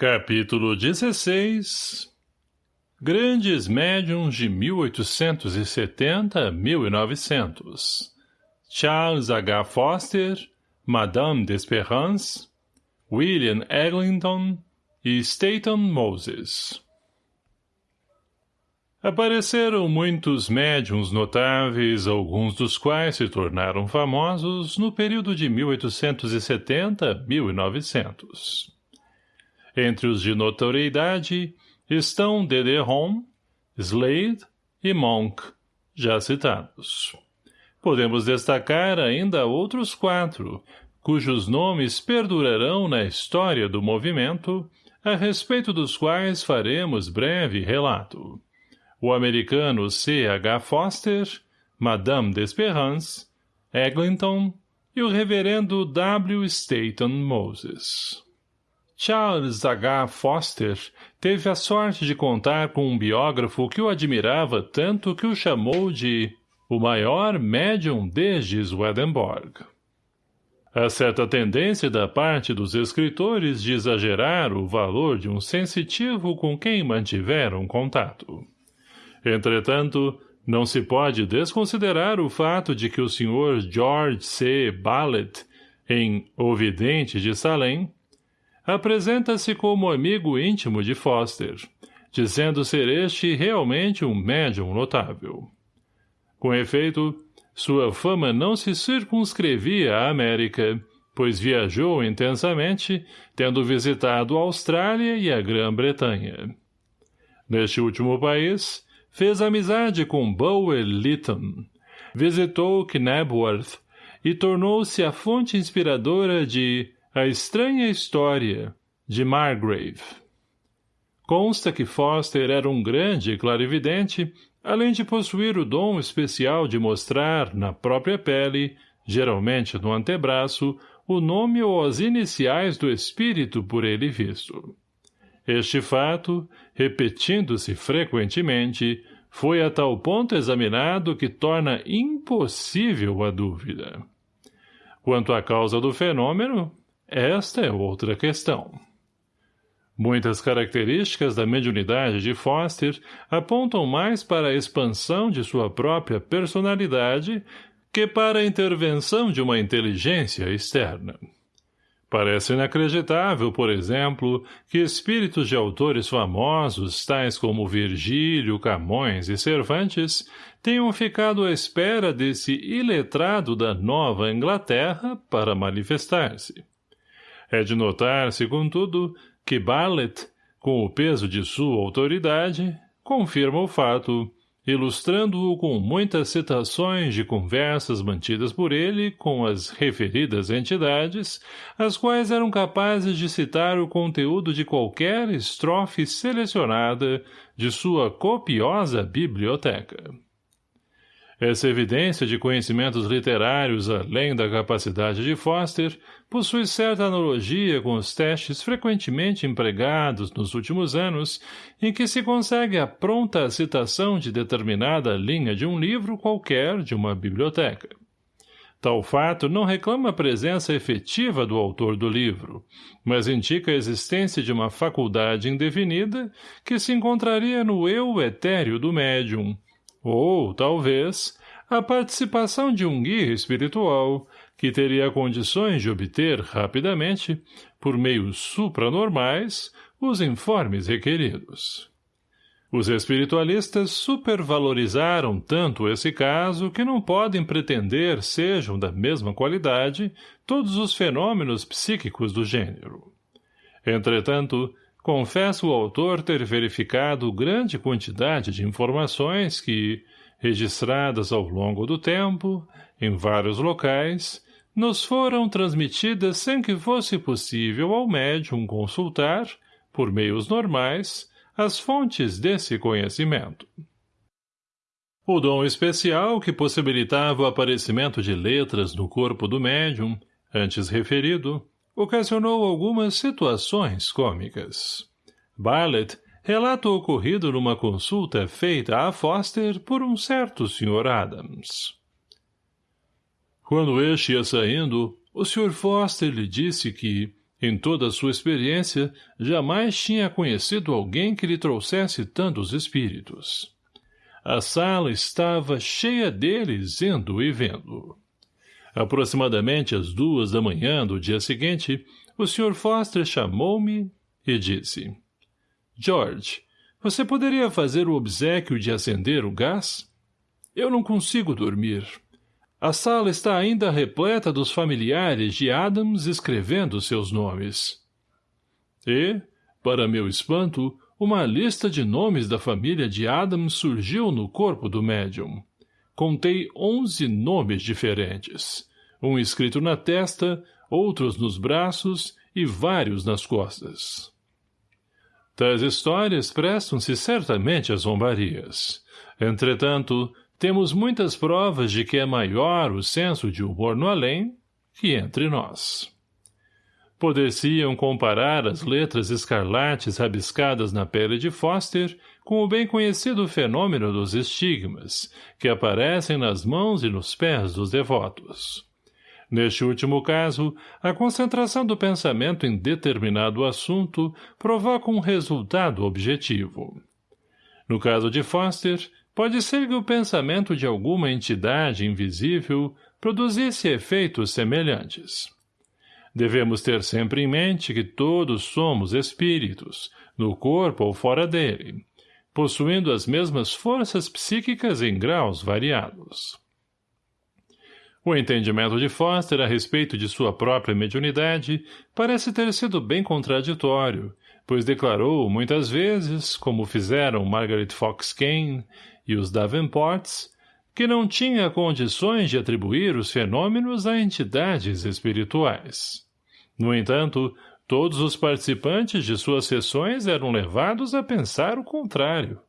Capítulo 16 Grandes médiums de 1870 a 1900 Charles H. Foster, Madame d'Esperance, William Eglinton e Staton Moses. Apareceram muitos médiums notáveis, alguns dos quais se tornaram famosos no período de 1870 a 1900. Entre os de notoriedade estão Dederon, Slade e Monk, já citados. Podemos destacar ainda outros quatro, cujos nomes perdurarão na história do movimento, a respeito dos quais faremos breve relato. O americano C. H. Foster, Madame d'Esperance, Eglinton e o reverendo W. Staton Moses. Charles H. Foster teve a sorte de contar com um biógrafo que o admirava tanto que o chamou de o maior médium desde Swedenborg. Há certa tendência da parte dos escritores de exagerar o valor de um sensitivo com quem mantiveram contato. Entretanto, não se pode desconsiderar o fato de que o Sr. George C. Ballet, em O Vidente de Salem, apresenta-se como amigo íntimo de Foster, dizendo ser este realmente um médium notável. Com efeito, sua fama não se circunscrevia à América, pois viajou intensamente, tendo visitado a Austrália e a Grã-Bretanha. Neste último país, fez amizade com Bower Lytton, visitou Knebworth e tornou-se a fonte inspiradora de a Estranha História, de Margrave. Consta que Foster era um grande clarividente, além de possuir o dom especial de mostrar, na própria pele, geralmente no antebraço, o nome ou as iniciais do espírito por ele visto. Este fato, repetindo-se frequentemente, foi a tal ponto examinado que torna impossível a dúvida. Quanto à causa do fenômeno, esta é outra questão. Muitas características da mediunidade de Foster apontam mais para a expansão de sua própria personalidade que para a intervenção de uma inteligência externa. Parece inacreditável, por exemplo, que espíritos de autores famosos, tais como Virgílio, Camões e Cervantes, tenham ficado à espera desse iletrado da Nova Inglaterra para manifestar-se. É de notar-se, contudo, que Bartlett, com o peso de sua autoridade, confirma o fato, ilustrando-o com muitas citações de conversas mantidas por ele com as referidas entidades, as quais eram capazes de citar o conteúdo de qualquer estrofe selecionada de sua copiosa biblioteca. Essa evidência de conhecimentos literários além da capacidade de Foster possui certa analogia com os testes frequentemente empregados nos últimos anos em que se consegue a pronta citação de determinada linha de um livro qualquer de uma biblioteca. Tal fato não reclama a presença efetiva do autor do livro, mas indica a existência de uma faculdade indefinida que se encontraria no eu etéreo do médium, ou, talvez, a participação de um guia espiritual que teria condições de obter rapidamente, por meios supranormais, os informes requeridos. Os espiritualistas supervalorizaram tanto esse caso que não podem pretender sejam da mesma qualidade todos os fenômenos psíquicos do gênero. Entretanto, confessa o autor ter verificado grande quantidade de informações que, registradas ao longo do tempo, em vários locais, nos foram transmitidas sem que fosse possível ao médium consultar, por meios normais, as fontes desse conhecimento. O dom especial que possibilitava o aparecimento de letras no corpo do médium, antes referido, ocasionou algumas situações cômicas. Bartlett relata o ocorrido numa consulta feita a Foster por um certo Sr. Adams. Quando este ia saindo, o Sr. Foster lhe disse que, Em toda a sua experiência, jamais tinha conhecido alguém que lhe trouxesse tantos espíritos. A sala estava cheia deles indo e vendo. Aproximadamente às duas da manhã do dia seguinte, o Sr. Foster chamou-me e disse, George, você poderia fazer o obsequio de acender o gás? Eu não consigo dormir. A sala está ainda repleta dos familiares de Adams escrevendo seus nomes. E, para meu espanto, uma lista de nomes da família de Adams surgiu no corpo do médium. Contei onze nomes diferentes. Um escrito na testa, outros nos braços e vários nas costas. Tais histórias prestam-se certamente às zombarias. Entretanto, temos muitas provas de que é maior o senso de humor no além que entre nós. Poder-se-iam comparar as letras escarlates rabiscadas na pele de Foster com o bem conhecido fenômeno dos estigmas, que aparecem nas mãos e nos pés dos devotos. Neste último caso, a concentração do pensamento em determinado assunto provoca um resultado objetivo. No caso de Foster, pode ser que o pensamento de alguma entidade invisível produzisse efeitos semelhantes. Devemos ter sempre em mente que todos somos espíritos, no corpo ou fora dele, possuindo as mesmas forças psíquicas em graus variados. O entendimento de Foster a respeito de sua própria mediunidade parece ter sido bem contraditório, pois declarou muitas vezes, como fizeram Margaret Fox Kane e os Davenports, que não tinha condições de atribuir os fenômenos a entidades espirituais. No entanto, todos os participantes de suas sessões eram levados a pensar o contrário.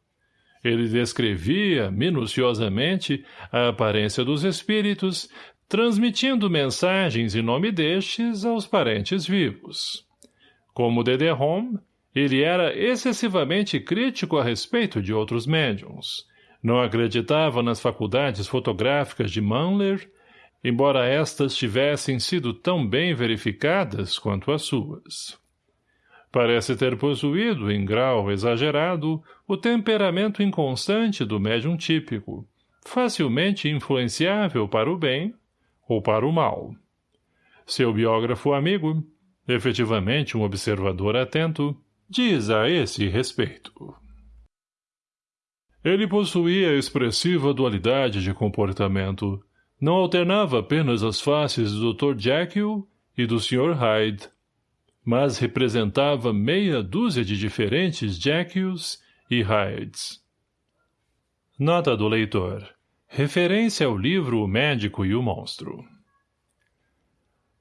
Ele descrevia, minuciosamente, a aparência dos espíritos, transmitindo mensagens em nome destes aos parentes vivos. Como Home, ele era excessivamente crítico a respeito de outros médiums. Não acreditava nas faculdades fotográficas de Manler, embora estas tivessem sido tão bem verificadas quanto as suas. Parece ter possuído, em grau exagerado, o temperamento inconstante do médium típico, facilmente influenciável para o bem ou para o mal. Seu biógrafo amigo, efetivamente um observador atento, diz a esse respeito. Ele possuía expressiva dualidade de comportamento. Não alternava apenas as faces do Dr. Jekyll e do Sr. Hyde, mas representava meia dúzia de diferentes Jekylls e Hydes. Nota do leitor. Referência ao livro O Médico e o Monstro.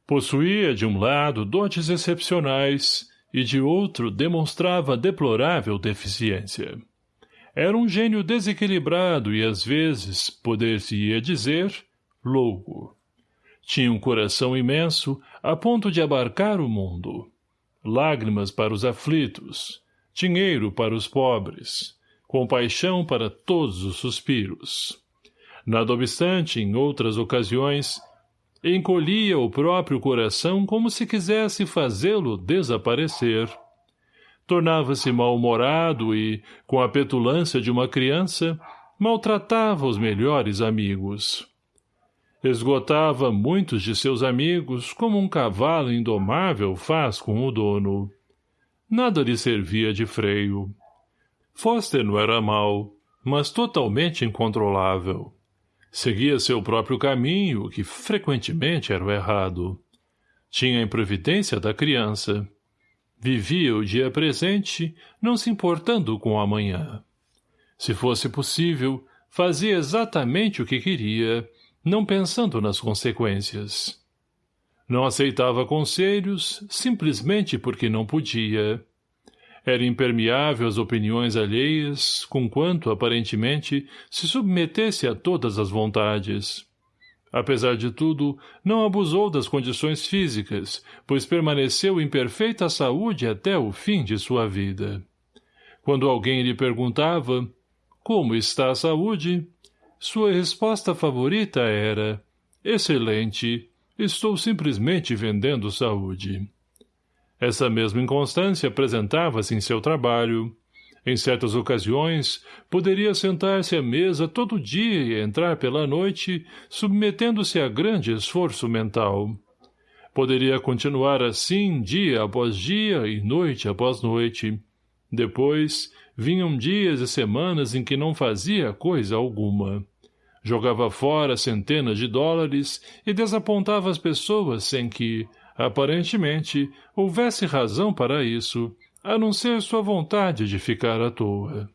Possuía, de um lado, dotes excepcionais e, de outro, demonstrava deplorável deficiência. Era um gênio desequilibrado e, às vezes, poder-se-ia dizer, louco. Tinha um coração imenso, a ponto de abarcar o mundo. Lágrimas para os aflitos, dinheiro para os pobres, compaixão para todos os suspiros. Nada obstante, em outras ocasiões, encolhia o próprio coração como se quisesse fazê-lo desaparecer. Tornava-se mal-humorado e, com a petulância de uma criança, maltratava os melhores amigos. Esgotava muitos de seus amigos como um cavalo indomável faz com o dono. Nada lhe servia de freio. Foster não era mau, mas totalmente incontrolável. Seguia seu próprio caminho, que frequentemente era o errado. Tinha a improvidência da criança. Vivia o dia presente, não se importando com o amanhã. Se fosse possível, fazia exatamente o que queria, não pensando nas consequências. Não aceitava conselhos, simplesmente porque não podia. Era impermeável às opiniões alheias, conquanto, aparentemente, se submetesse a todas as vontades. Apesar de tudo, não abusou das condições físicas, pois permaneceu em perfeita saúde até o fim de sua vida. Quando alguém lhe perguntava, como está a saúde? Sua resposta favorita era, excelente, estou simplesmente vendendo saúde. Essa mesma inconstância apresentava-se em seu trabalho. Em certas ocasiões, poderia sentar-se à mesa todo dia e entrar pela noite, submetendo-se a grande esforço mental. Poderia continuar assim dia após dia e noite após noite. Depois, vinham dias e semanas em que não fazia coisa alguma. Jogava fora centenas de dólares e desapontava as pessoas sem que, aparentemente, houvesse razão para isso, a não ser sua vontade de ficar à toa.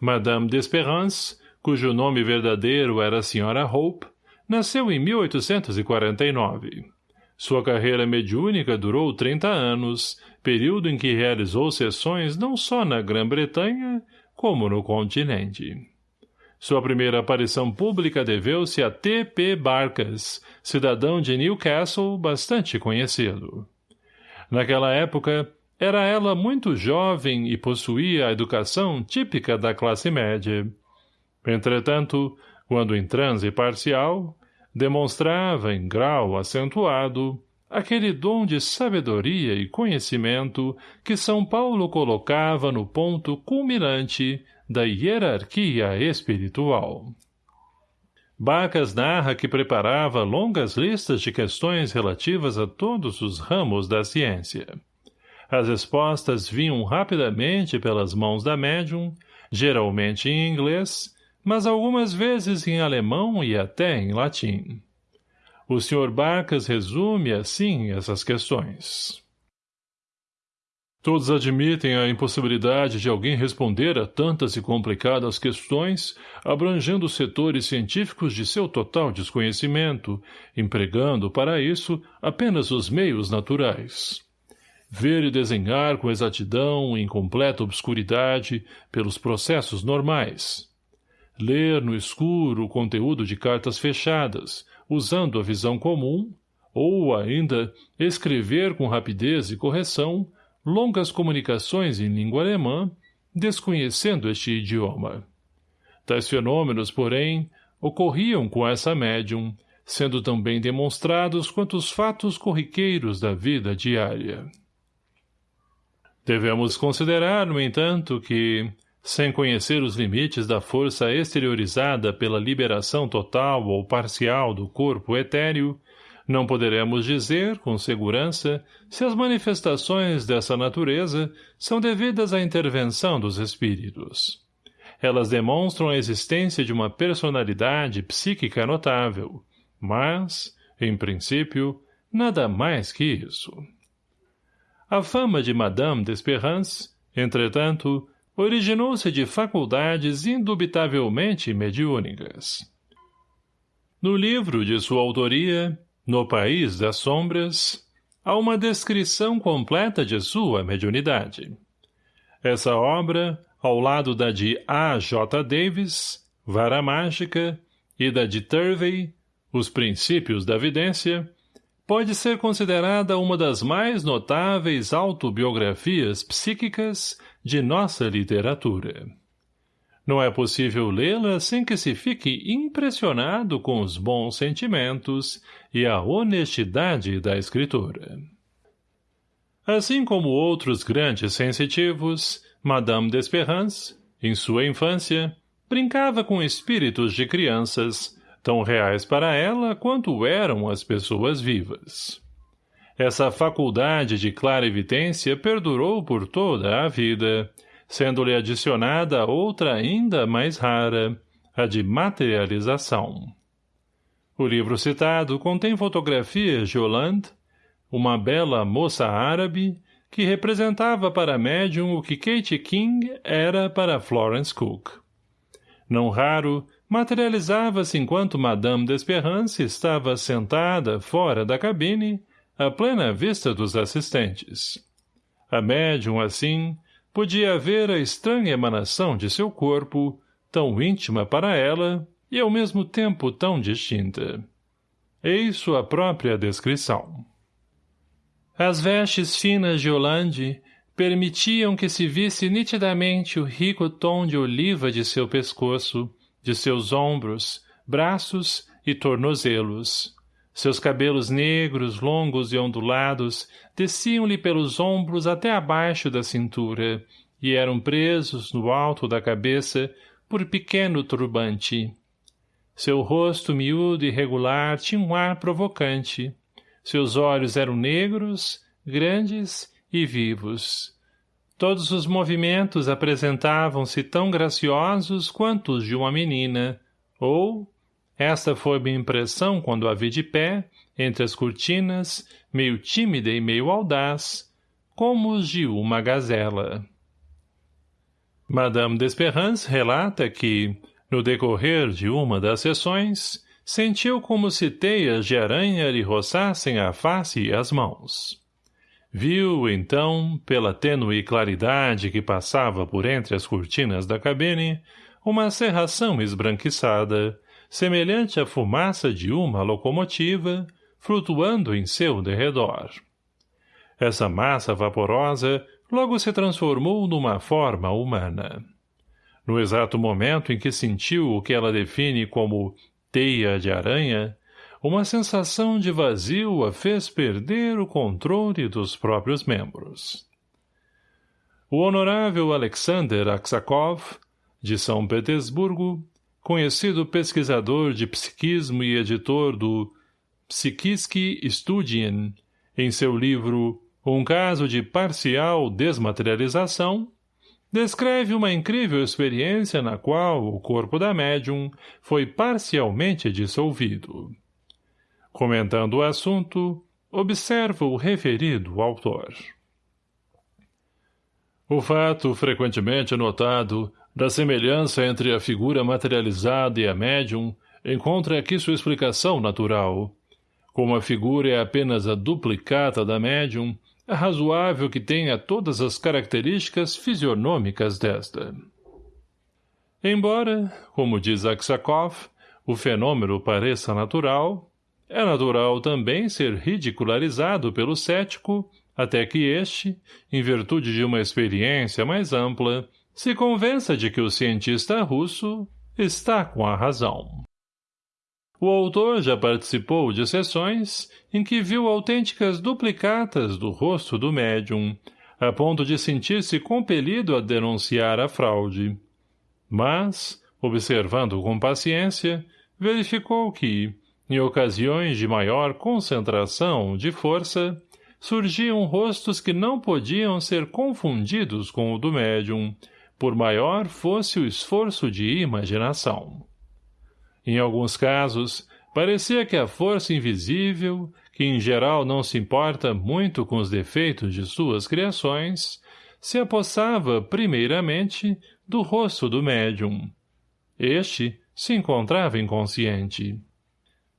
Madame d'Espérance, cujo nome verdadeiro era a Sra. Hope, nasceu em 1849. Sua carreira mediúnica durou 30 anos, período em que realizou sessões não só na Grã-Bretanha, como no continente. Sua primeira aparição pública deveu-se a T. P. Barcas, cidadão de Newcastle bastante conhecido. Naquela época, era ela muito jovem e possuía a educação típica da classe média. Entretanto, quando em transe parcial, demonstrava em grau acentuado aquele dom de sabedoria e conhecimento que São Paulo colocava no ponto culminante da hierarquia espiritual. Bacas narra que preparava longas listas de questões relativas a todos os ramos da ciência. As respostas vinham rapidamente pelas mãos da médium, geralmente em inglês, mas algumas vezes em alemão e até em latim. O Sr. Barcas resume assim essas questões. Todos admitem a impossibilidade de alguém responder a tantas e complicadas questões, abrangendo setores científicos de seu total desconhecimento, empregando para isso apenas os meios naturais. Ver e desenhar com exatidão em completa obscuridade pelos processos normais. Ler no escuro o conteúdo de cartas fechadas, usando a visão comum, ou ainda escrever com rapidez e correção longas comunicações em língua alemã, desconhecendo este idioma. Tais fenômenos, porém, ocorriam com essa médium, sendo também demonstrados quanto os fatos corriqueiros da vida diária. Devemos considerar, no entanto, que, sem conhecer os limites da força exteriorizada pela liberação total ou parcial do corpo etéreo, não poderemos dizer, com segurança, se as manifestações dessa natureza são devidas à intervenção dos espíritos. Elas demonstram a existência de uma personalidade psíquica notável, mas, em princípio, nada mais que isso. A fama de Madame d'Espérance, entretanto, originou-se de faculdades indubitavelmente mediúnicas. No livro de sua autoria, no País das Sombras, há uma descrição completa de sua mediunidade. Essa obra, ao lado da de A. J. Davis, Vara Mágica, e da de Turvey, Os Princípios da Vidência, pode ser considerada uma das mais notáveis autobiografias psíquicas de nossa literatura. Não é possível lê-la sem que se fique impressionado com os bons sentimentos e a honestidade da escritora. Assim como outros grandes sensitivos, Madame d'Espérance, em sua infância, brincava com espíritos de crianças, tão reais para ela quanto eram as pessoas vivas. Essa faculdade de clara evidência perdurou por toda a vida, sendo-lhe adicionada outra ainda mais rara, a de materialização. O livro citado contém fotografias de Hollande, uma bela moça árabe, que representava para médium o que Kate King era para Florence Cook. Não raro, materializava-se enquanto Madame d'Espérance estava sentada fora da cabine, à plena vista dos assistentes. A médium, assim, podia ver a estranha emanação de seu corpo, tão íntima para ela e ao mesmo tempo tão distinta. Eis sua própria descrição. As vestes finas de Hollande permitiam que se visse nitidamente o rico tom de oliva de seu pescoço, de seus ombros, braços e tornozelos, Seus cabelos negros, longos e ondulados, desciam-lhe pelos ombros até abaixo da cintura, e eram presos, no alto da cabeça, por pequeno turbante. Seu rosto miúdo e regular tinha um ar provocante. Seus olhos eram negros, grandes e vivos. Todos os movimentos apresentavam-se tão graciosos quanto os de uma menina, ou, esta foi minha impressão quando a vi de pé, entre as cortinas, meio tímida e meio audaz, como os de uma gazela. Madame d'Esperance relata que, no decorrer de uma das sessões, sentiu como se teias de aranha lhe roçassem a face e as mãos. Viu, então, pela tênue claridade que passava por entre as cortinas da cabine, uma serração esbranquiçada, semelhante à fumaça de uma locomotiva, flutuando em seu derredor. Essa massa vaporosa logo se transformou numa forma humana. No exato momento em que sentiu o que ela define como teia de aranha, uma sensação de vazio a fez perder o controle dos próprios membros. O honorável Alexander Aksakov, de São Petersburgo, conhecido pesquisador de psiquismo e editor do Psiquiski Studien, em seu livro Um caso de parcial desmaterialização, descreve uma incrível experiência na qual o corpo da médium foi parcialmente dissolvido. Comentando o assunto, observa o referido autor. O fato frequentemente notado da semelhança entre a figura materializada e a médium encontra aqui sua explicação natural. Como a figura é apenas a duplicata da médium, é razoável que tenha todas as características fisionômicas desta. Embora, como diz Aksakov, o fenômeno pareça natural, é natural também ser ridicularizado pelo cético, até que este, em virtude de uma experiência mais ampla, se convença de que o cientista russo está com a razão. O autor já participou de sessões em que viu autênticas duplicatas do rosto do médium, a ponto de sentir-se compelido a denunciar a fraude. Mas, observando com paciência, verificou que, em ocasiões de maior concentração de força, surgiam rostos que não podiam ser confundidos com o do médium, por maior fosse o esforço de imaginação. Em alguns casos, parecia que a força invisível, que em geral não se importa muito com os defeitos de suas criações, se apossava, primeiramente, do rosto do médium. Este se encontrava inconsciente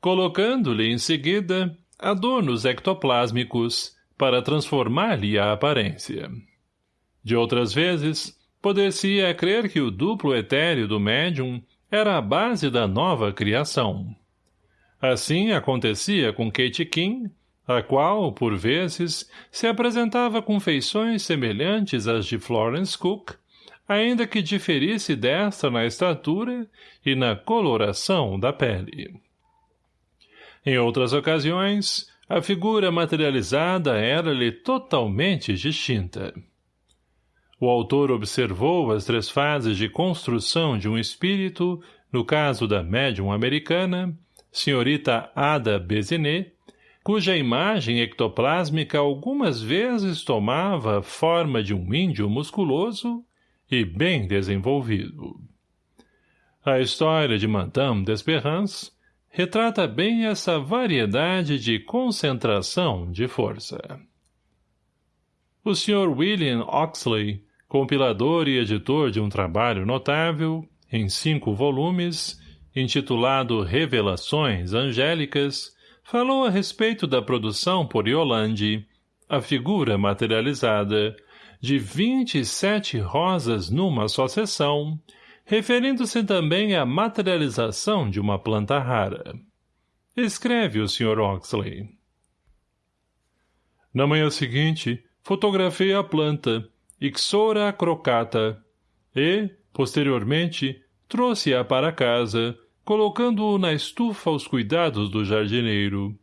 colocando-lhe em seguida adornos ectoplásmicos para transformar-lhe a aparência. De outras vezes, poder-se-ia crer que o duplo etéreo do médium era a base da nova criação. Assim acontecia com Kate King, a qual, por vezes, se apresentava com feições semelhantes às de Florence Cook, ainda que diferisse desta na estatura e na coloração da pele. Em outras ocasiões, a figura materializada era-lhe totalmente distinta. O autor observou as três fases de construção de um espírito, no caso da médium americana, senhorita Ada Bezinet, cuja imagem ectoplásmica algumas vezes tomava forma de um índio musculoso e bem desenvolvido. A história de Madame d'Esperance retrata bem essa variedade de concentração de força. O Sr. William Oxley, compilador e editor de um trabalho notável, em cinco volumes, intitulado Revelações Angélicas, falou a respeito da produção por Yolande, a figura materializada, de 27 rosas numa só sessão, referindo-se também à materialização de uma planta rara. Escreve o Sr. Oxley. Na manhã seguinte, fotografei a planta, Ixora crocata, e, posteriormente, trouxe-a para casa, colocando-o na estufa aos cuidados do jardineiro.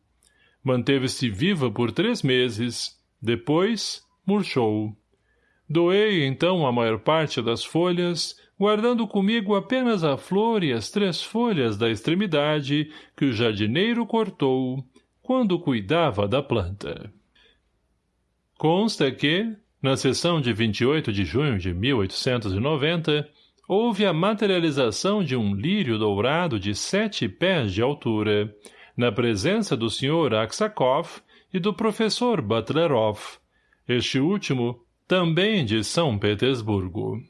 Manteve-se viva por três meses. Depois, murchou. Doei, então, a maior parte das folhas, guardando comigo apenas a flor e as três folhas da extremidade que o jardineiro cortou, quando cuidava da planta. Consta que, na sessão de 28 de junho de 1890, houve a materialização de um lírio dourado de sete pés de altura, na presença do Sr. Aksakov e do professor Butlerov, este último também de São Petersburgo.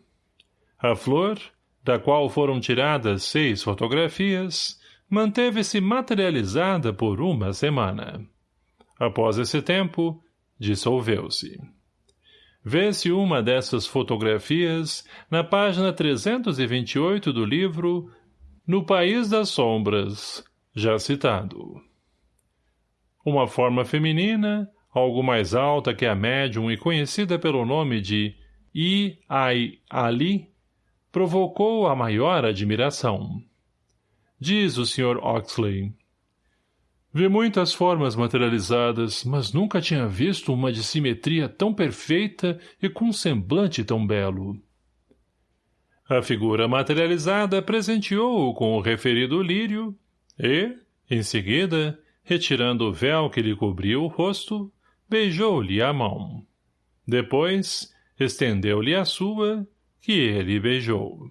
A flor, da qual foram tiradas seis fotografias, manteve-se materializada por uma semana. Após esse tempo, dissolveu-se. Vê-se uma dessas fotografias na página 328 do livro No País das Sombras, já citado. Uma forma feminina, algo mais alta que a médium e conhecida pelo nome de I. Ai Ali, provocou a maior admiração. Diz o Sr. Oxley. Vi muitas formas materializadas, mas nunca tinha visto uma de simetria tão perfeita e com um semblante tão belo. A figura materializada presenteou-o com o referido lírio e, em seguida, retirando o véu que lhe cobria o rosto, beijou-lhe a mão. Depois, estendeu-lhe a sua, que ele beijou.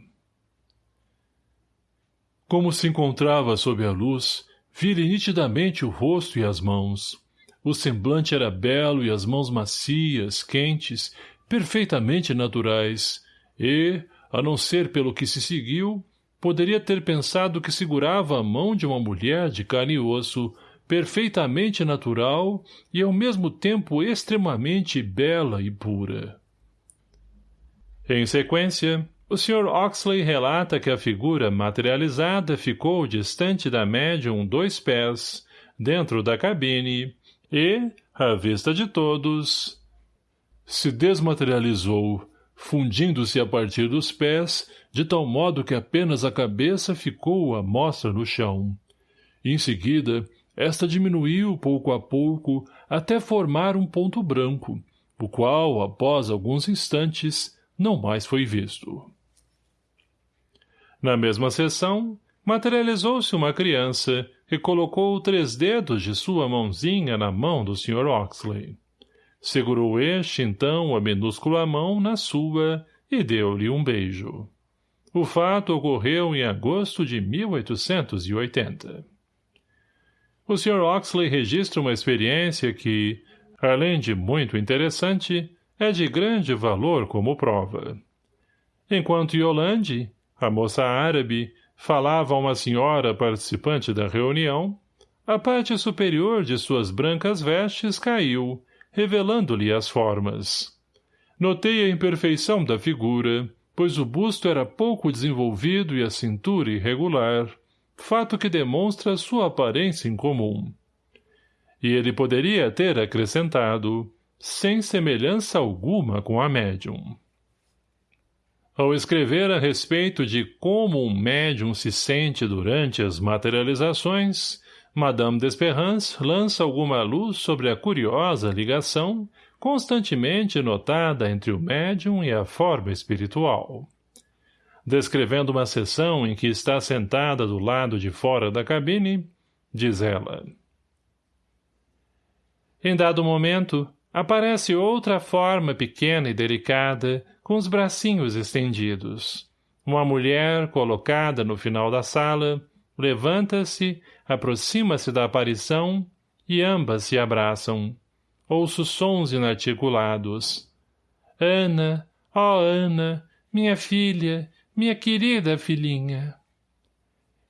Como se encontrava sob a luz, vi-lhe nitidamente o rosto e as mãos. O semblante era belo e as mãos macias, quentes, perfeitamente naturais, e, a não ser pelo que se seguiu, poderia ter pensado que segurava a mão de uma mulher de carne e osso, perfeitamente natural e ao mesmo tempo extremamente bela e pura. Em sequência, o Sr. Oxley relata que a figura materializada ficou distante da médium dois pés, dentro da cabine, e, à vista de todos, se desmaterializou, fundindo-se a partir dos pés, de tal modo que apenas a cabeça ficou à mostra no chão. Em seguida, esta diminuiu pouco a pouco até formar um ponto branco, o qual, após alguns instantes, não mais foi visto. Na mesma sessão, materializou-se uma criança que colocou três dedos de sua mãozinha na mão do Sr. Oxley. Segurou este, então, a minúscula mão na sua e deu-lhe um beijo. O fato ocorreu em agosto de 1880. O Sr. Oxley registra uma experiência que, além de muito interessante, é de grande valor como prova. Enquanto Yolande, a moça árabe, falava a uma senhora participante da reunião, a parte superior de suas brancas vestes caiu, revelando-lhe as formas. Notei a imperfeição da figura, pois o busto era pouco desenvolvido e a cintura irregular, fato que demonstra sua aparência incomum. E ele poderia ter acrescentado, sem semelhança alguma com a médium. Ao escrever a respeito de como um médium se sente durante as materializações, Madame d'Esperance lança alguma luz sobre a curiosa ligação constantemente notada entre o médium e a forma espiritual descrevendo uma sessão em que está sentada do lado de fora da cabine, diz ela. Em dado momento, aparece outra forma pequena e delicada, com os bracinhos estendidos. Uma mulher, colocada no final da sala, levanta-se, aproxima-se da aparição e ambas se abraçam. Ouço sons inarticulados. Ana, ó oh Ana, minha filha, minha querida filhinha.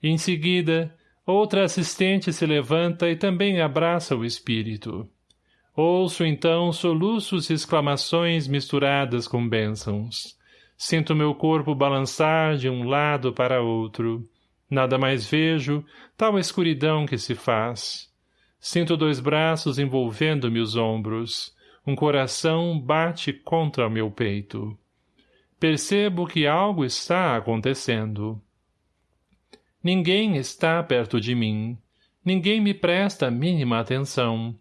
Em seguida, outra assistente se levanta e também abraça o espírito. Ouço então soluços e exclamações misturadas com bênçãos. Sinto meu corpo balançar de um lado para outro. Nada mais vejo, tal escuridão que se faz. Sinto dois braços envolvendo-me os ombros. Um coração bate contra o meu peito. Percebo que algo está acontecendo. Ninguém está perto de mim. ninguém me presta a mínima atenção.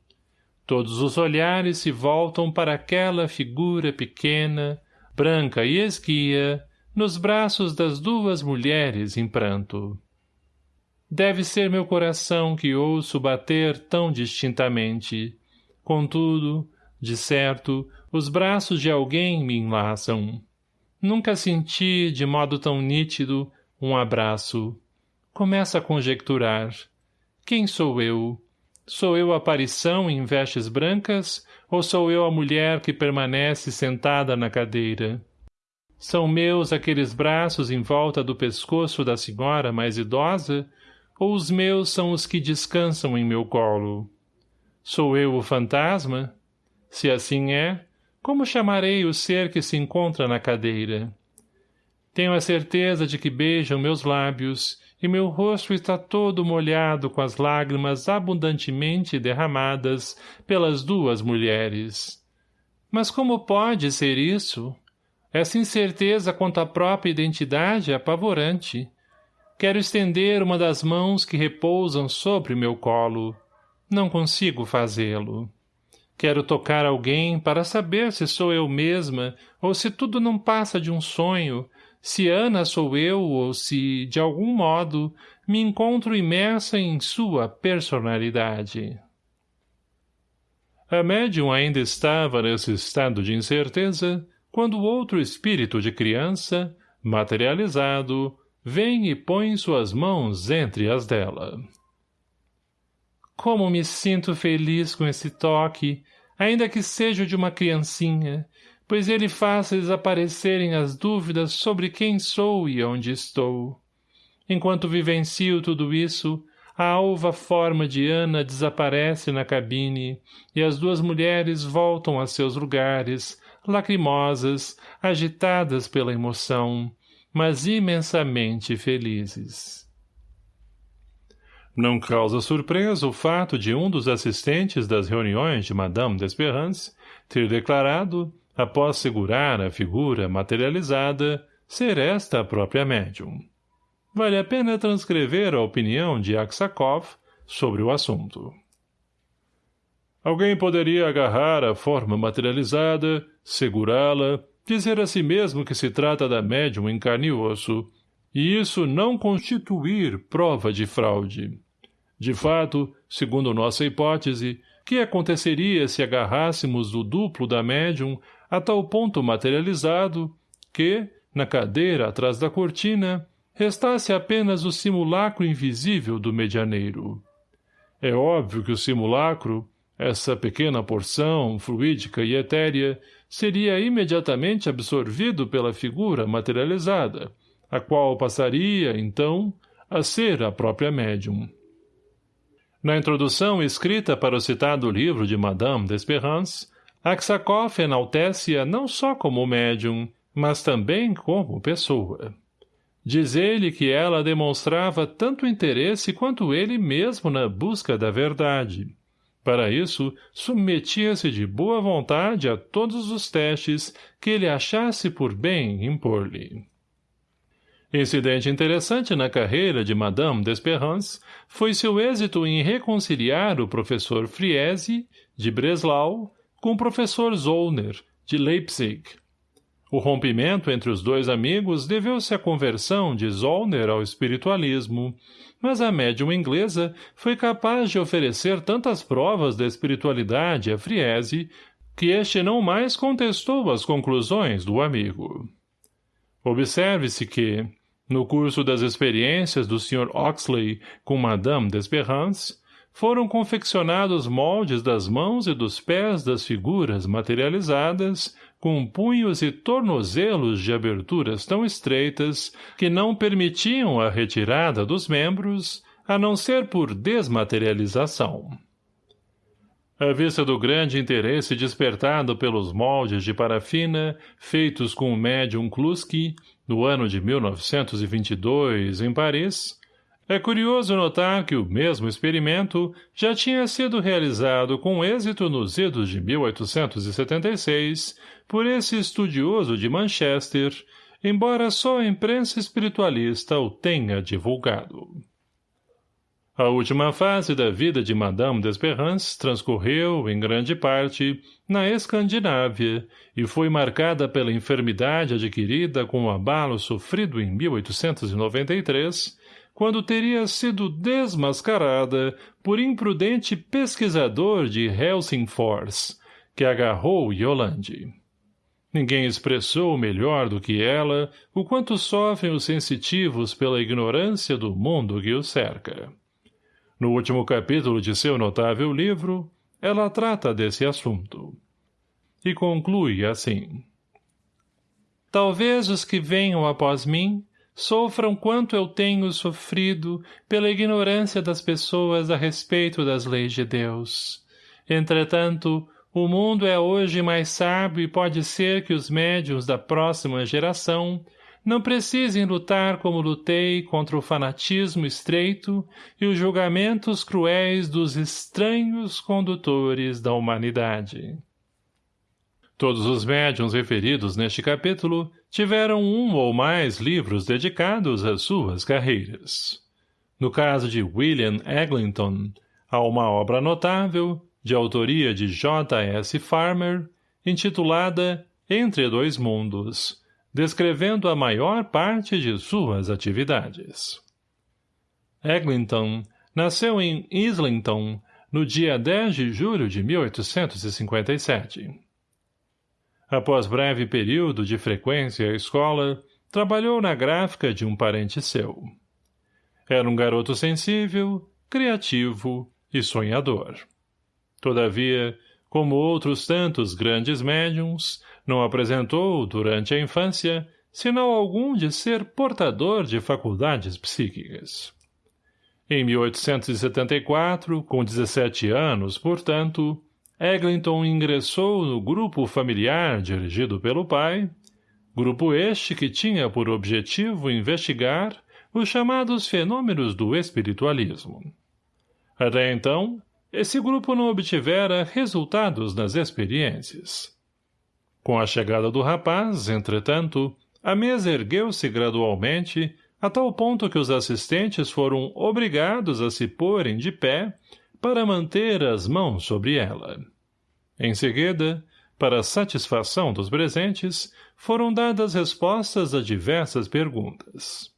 Todos os olhares se voltam para aquela figura pequena, branca e esguia, nos braços das duas mulheres em pranto. Deve ser meu coração que ouço bater tão distintamente. Contudo, de certo, os braços de alguém me enlaçam. Nunca senti, de modo tão nítido, um abraço. Começa a conjecturar. Quem sou eu? Sou eu a aparição em vestes brancas ou sou eu a mulher que permanece sentada na cadeira? São meus aqueles braços em volta do pescoço da senhora mais idosa ou os meus são os que descansam em meu colo? Sou eu o fantasma? Se assim é, como chamarei o ser que se encontra na cadeira? Tenho a certeza de que beijam meus lábios e meu rosto está todo molhado com as lágrimas abundantemente derramadas pelas duas mulheres. Mas como pode ser isso? Essa incerteza quanto à própria identidade é apavorante. Quero estender uma das mãos que repousam sobre meu colo. Não consigo fazê-lo. Quero tocar alguém para saber se sou eu mesma ou se tudo não passa de um sonho, se Ana sou eu ou se, de algum modo, me encontro imersa em sua personalidade. A médium ainda estava nesse estado de incerteza quando outro espírito de criança, materializado, vem e põe suas mãos entre as dela. Como me sinto feliz com esse toque, ainda que seja de uma criancinha, pois ele faz desaparecerem as dúvidas sobre quem sou e onde estou. Enquanto vivencio tudo isso, a alva forma de Ana desaparece na cabine e as duas mulheres voltam a seus lugares, lacrimosas, agitadas pela emoção, mas imensamente felizes. Não causa surpresa o fato de um dos assistentes das reuniões de Madame d'Esperance ter declarado, após segurar a figura materializada, ser esta a própria médium. Vale a pena transcrever a opinião de Aksakov sobre o assunto. Alguém poderia agarrar a forma materializada, segurá-la, dizer a si mesmo que se trata da médium em carne e osso, e isso não constituir prova de fraude. De fato, segundo nossa hipótese, que aconteceria se agarrássemos o duplo da médium a tal ponto materializado que, na cadeira atrás da cortina, restasse apenas o simulacro invisível do medianeiro. É óbvio que o simulacro, essa pequena porção, fluídica e etérea, seria imediatamente absorvido pela figura materializada, a qual passaria, então, a ser a própria médium. Na introdução escrita para o citado livro de Madame d'Espérance, Aksakov enaltece-a não só como médium, mas também como pessoa. Diz ele que ela demonstrava tanto interesse quanto ele mesmo na busca da verdade. Para isso, submetia-se de boa vontade a todos os testes que ele achasse por bem impor-lhe. Incidente interessante na carreira de Madame d'Esperance foi seu êxito em reconciliar o professor Friese, de Breslau, com o professor Zollner, de Leipzig. O rompimento entre os dois amigos deveu-se à conversão de Zollner ao espiritualismo, mas a médium inglesa foi capaz de oferecer tantas provas da espiritualidade a Friese que este não mais contestou as conclusões do amigo. Observe-se que, no curso das experiências do Sr. Oxley com Madame d'Esperance, foram confeccionados moldes das mãos e dos pés das figuras materializadas com punhos e tornozelos de aberturas tão estreitas que não permitiam a retirada dos membros, a não ser por desmaterialização. À vista do grande interesse despertado pelos moldes de parafina feitos com o médium Kluski, no ano de 1922, em Paris, é curioso notar que o mesmo experimento já tinha sido realizado com êxito nos idos de 1876 por esse estudioso de Manchester, embora só a imprensa espiritualista o tenha divulgado. A última fase da vida de Madame d'Esperance transcorreu, em grande parte, na Escandinávia e foi marcada pela enfermidade adquirida com o abalo sofrido em 1893, quando teria sido desmascarada por imprudente pesquisador de Helsingfors, que agarrou Yolande. Ninguém expressou melhor do que ela o quanto sofrem os sensitivos pela ignorância do mundo que os cerca. No último capítulo de seu notável livro, ela trata desse assunto. E conclui assim. Talvez os que venham após mim sofram quanto eu tenho sofrido pela ignorância das pessoas a respeito das leis de Deus. Entretanto, o mundo é hoje mais sábio e pode ser que os médiums da próxima geração não precisem lutar como lutei contra o fanatismo estreito e os julgamentos cruéis dos estranhos condutores da humanidade. Todos os médiuns referidos neste capítulo tiveram um ou mais livros dedicados às suas carreiras. No caso de William Eglinton, há uma obra notável, de autoria de J. S. Farmer, intitulada Entre Dois Mundos, descrevendo a maior parte de suas atividades. Eglinton nasceu em Islington no dia 10 de julho de 1857. Após breve período de frequência à escola, trabalhou na gráfica de um parente seu. Era um garoto sensível, criativo e sonhador. Todavia, como outros tantos grandes médiums, não apresentou, durante a infância, sinal algum de ser portador de faculdades psíquicas. Em 1874, com 17 anos, portanto, Eglinton ingressou no grupo familiar dirigido pelo pai, grupo este que tinha por objetivo investigar os chamados fenômenos do espiritualismo. Até então, esse grupo não obtivera resultados nas experiências. Com a chegada do rapaz, entretanto, a mesa ergueu-se gradualmente, a tal ponto que os assistentes foram obrigados a se porem de pé para manter as mãos sobre ela. Em seguida, para satisfação dos presentes, foram dadas respostas a diversas perguntas.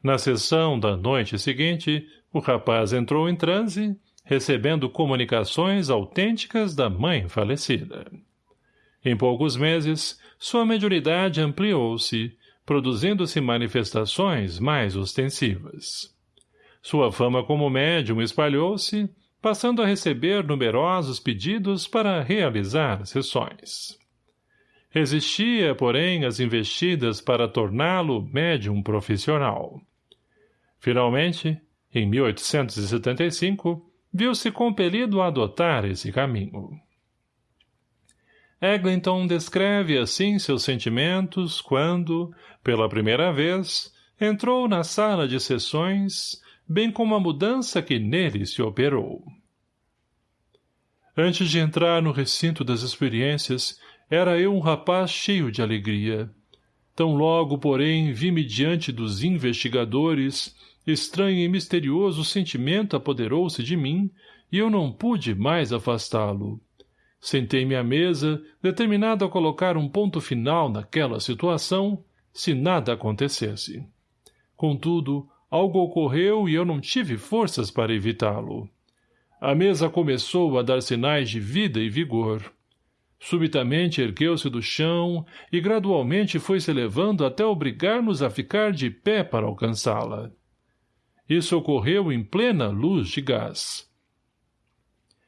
Na sessão da noite seguinte, o rapaz entrou em transe, recebendo comunicações autênticas da mãe falecida. Em poucos meses, sua mediunidade ampliou-se, produzindo-se manifestações mais ostensivas. Sua fama como médium espalhou-se, passando a receber numerosos pedidos para realizar sessões. Resistia, porém, às investidas para torná-lo médium profissional. Finalmente, em 1875, viu-se compelido a adotar esse caminho. Eglinton descreve assim seus sentimentos quando, pela primeira vez, entrou na sala de sessões, bem como a mudança que nele se operou. Antes de entrar no recinto das experiências, era eu um rapaz cheio de alegria. Tão logo, porém, vi-me diante dos investigadores, estranho e misterioso sentimento apoderou-se de mim, e eu não pude mais afastá-lo. Sentei-me à mesa, determinado a colocar um ponto final naquela situação, se nada acontecesse. Contudo, algo ocorreu e eu não tive forças para evitá-lo. A mesa começou a dar sinais de vida e vigor. Subitamente ergueu-se do chão e gradualmente foi se elevando até obrigar-nos a ficar de pé para alcançá-la. Isso ocorreu em plena luz de gás.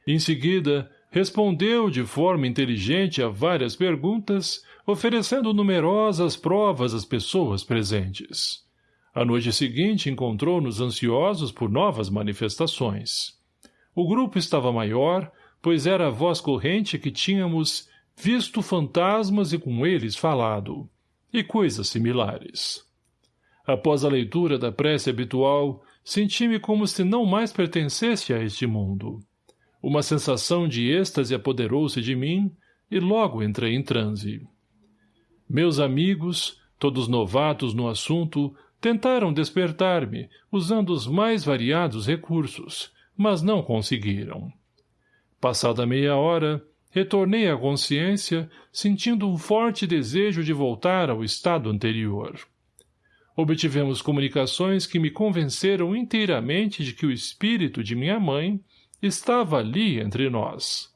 Em seguida, respondeu de forma inteligente a várias perguntas, oferecendo numerosas provas às pessoas presentes. A noite seguinte encontrou-nos ansiosos por novas manifestações. O grupo estava maior, pois era a voz corrente que tínhamos visto fantasmas e com eles falado, e coisas similares. Após a leitura da prece habitual, senti-me como se não mais pertencesse a este mundo. Uma sensação de êxtase apoderou-se de mim e logo entrei em transe. Meus amigos, todos novatos no assunto, tentaram despertar-me, usando os mais variados recursos, mas não conseguiram. Passada meia hora, retornei à consciência, sentindo um forte desejo de voltar ao estado anterior. Obtivemos comunicações que me convenceram inteiramente de que o espírito de minha mãe estava ali entre nós.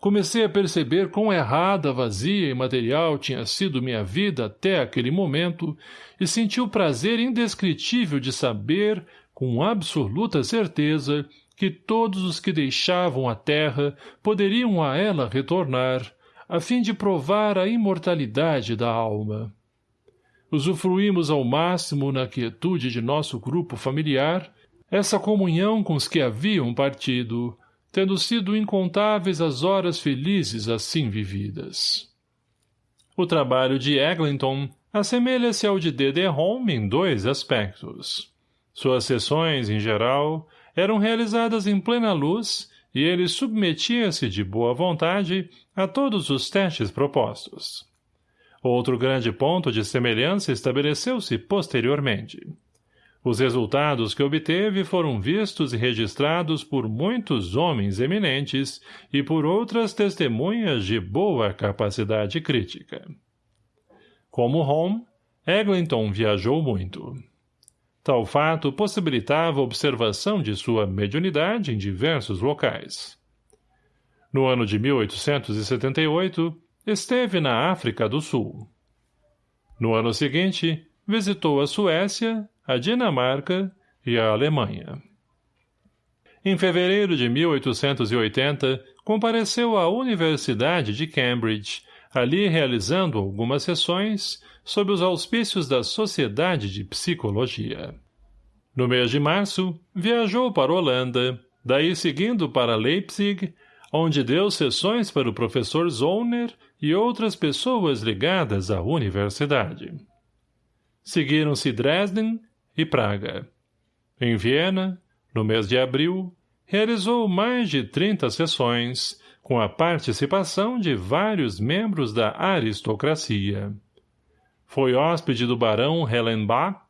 Comecei a perceber quão errada, vazia e material tinha sido minha vida até aquele momento e senti o prazer indescritível de saber, com absoluta certeza, que todos os que deixavam a terra poderiam a ela retornar, a fim de provar a imortalidade da alma. Usufruímos ao máximo na quietude de nosso grupo familiar essa comunhão com os que haviam partido, tendo sido incontáveis as horas felizes assim vividas. O trabalho de Eglinton assemelha-se ao de Home em dois aspectos. Suas sessões, em geral, eram realizadas em plena luz e ele submetia-se de boa vontade a todos os testes propostos. Outro grande ponto de semelhança estabeleceu-se posteriormente. Os resultados que obteve foram vistos e registrados por muitos homens eminentes e por outras testemunhas de boa capacidade crítica. Como Home, Eglinton viajou muito. Tal fato possibilitava a observação de sua mediunidade em diversos locais. No ano de 1878, esteve na África do Sul. No ano seguinte, visitou a Suécia, a Dinamarca e a Alemanha. Em fevereiro de 1880, compareceu à Universidade de Cambridge, ali realizando algumas sessões sob os auspícios da Sociedade de Psicologia. No mês de março, viajou para Holanda, daí seguindo para Leipzig, onde deu sessões para o professor Zollner e outras pessoas ligadas à universidade. Seguiram-se Dresden e Praga. Em Viena, no mês de abril, realizou mais de 30 sessões, com a participação de vários membros da aristocracia. Foi hóspede do barão Hellenbach,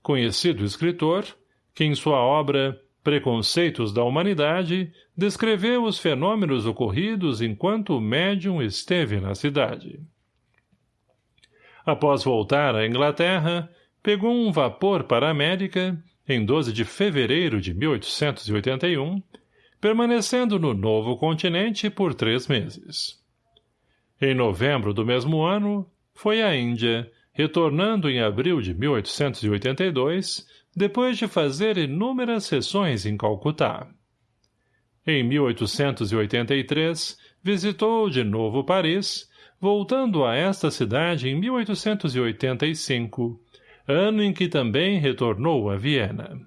conhecido escritor, que em sua obra Preconceitos da Humanidade descreveu os fenômenos ocorridos enquanto o médium esteve na cidade. Após voltar à Inglaterra, pegou um vapor para a América, em 12 de fevereiro de 1881, permanecendo no novo continente por três meses. Em novembro do mesmo ano, foi à Índia, retornando em abril de 1882, depois de fazer inúmeras sessões em Calcutá. Em 1883, visitou de novo Paris, voltando a esta cidade em 1885, ano em que também retornou a Viena.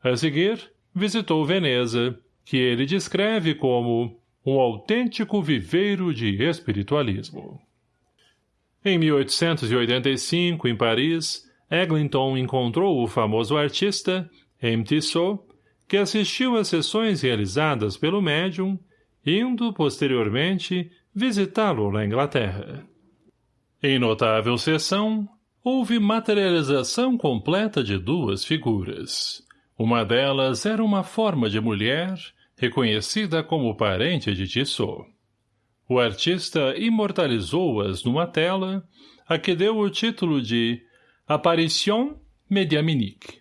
A seguir, visitou Veneza, que ele descreve como um autêntico viveiro de espiritualismo. Em 1885, em Paris, Eglinton encontrou o famoso artista, M. Tissot, que assistiu às sessões realizadas pelo médium, indo, posteriormente, visitá-lo na Inglaterra. Em notável sessão, houve materialização completa de duas figuras. Uma delas era uma forma de mulher, reconhecida como parente de Tissot. O artista imortalizou-as numa tela, a que deu o título de Apparition Mediaminique.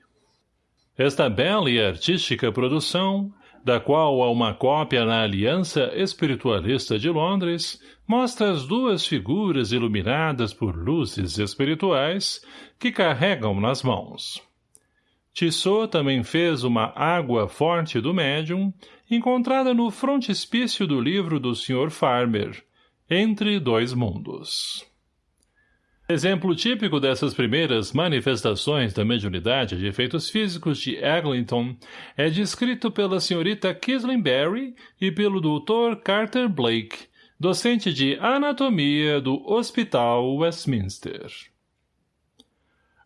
Esta bela e artística produção, da qual há uma cópia na Aliança Espiritualista de Londres, mostra as duas figuras iluminadas por luzes espirituais que carregam nas mãos. Tissot também fez uma água forte do médium, encontrada no frontispício do livro do Sr. Farmer, Entre Dois Mundos. Exemplo típico dessas primeiras manifestações da mediunidade de efeitos físicos de Eglinton é descrito pela senhorita Kisley Barry e pelo Dr. Carter Blake, docente de anatomia do Hospital Westminster.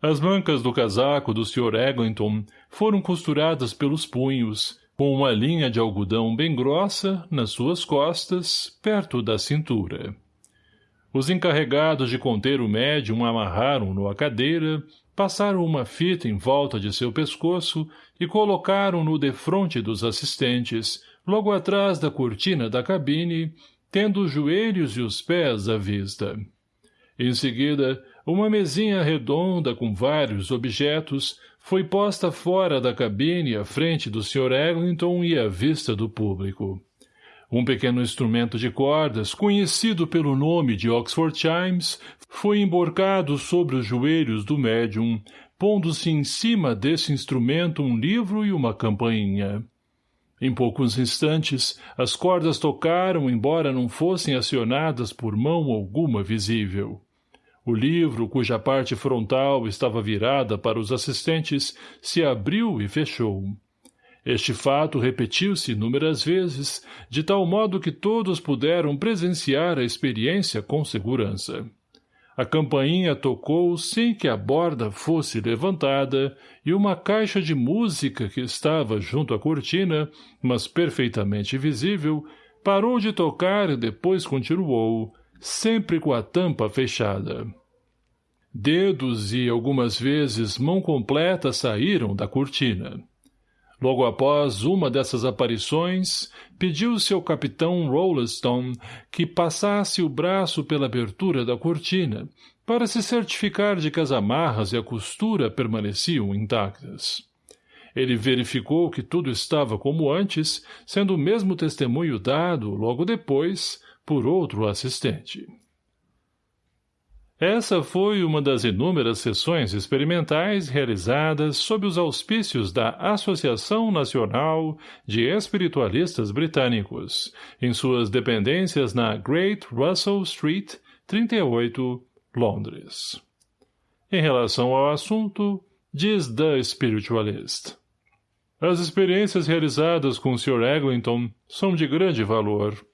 As mancas do casaco do Sr. Eglinton foram costuradas pelos punhos, com uma linha de algodão bem grossa nas suas costas, perto da cintura. Os encarregados de conter o médium amarraram-no à cadeira, passaram uma fita em volta de seu pescoço e colocaram-no defronte dos assistentes, logo atrás da cortina da cabine, tendo os joelhos e os pés à vista. Em seguida, uma mesinha redonda com vários objetos foi posta fora da cabine à frente do Sr. Eglinton e à vista do público. Um pequeno instrumento de cordas, conhecido pelo nome de Oxford Chimes, foi emborcado sobre os joelhos do médium, pondo-se em cima desse instrumento um livro e uma campainha. Em poucos instantes, as cordas tocaram, embora não fossem acionadas por mão alguma visível. O livro, cuja parte frontal estava virada para os assistentes, se abriu e fechou. Este fato repetiu-se inúmeras vezes, de tal modo que todos puderam presenciar a experiência com segurança. A campainha tocou sem que a borda fosse levantada e uma caixa de música que estava junto à cortina, mas perfeitamente visível, parou de tocar e depois continuou, sempre com a tampa fechada. Dedos e, algumas vezes, mão completa saíram da cortina. Logo após uma dessas aparições, pediu-se ao capitão Rolleston que passasse o braço pela abertura da cortina, para se certificar de que as amarras e a costura permaneciam intactas. Ele verificou que tudo estava como antes, sendo o mesmo testemunho dado, logo depois, por outro assistente. Essa foi uma das inúmeras sessões experimentais realizadas sob os auspícios da Associação Nacional de Espiritualistas Britânicos, em suas dependências na Great Russell Street, 38, Londres. Em relação ao assunto, diz The Spiritualist. As experiências realizadas com o Sr. Eglinton são de grande valor.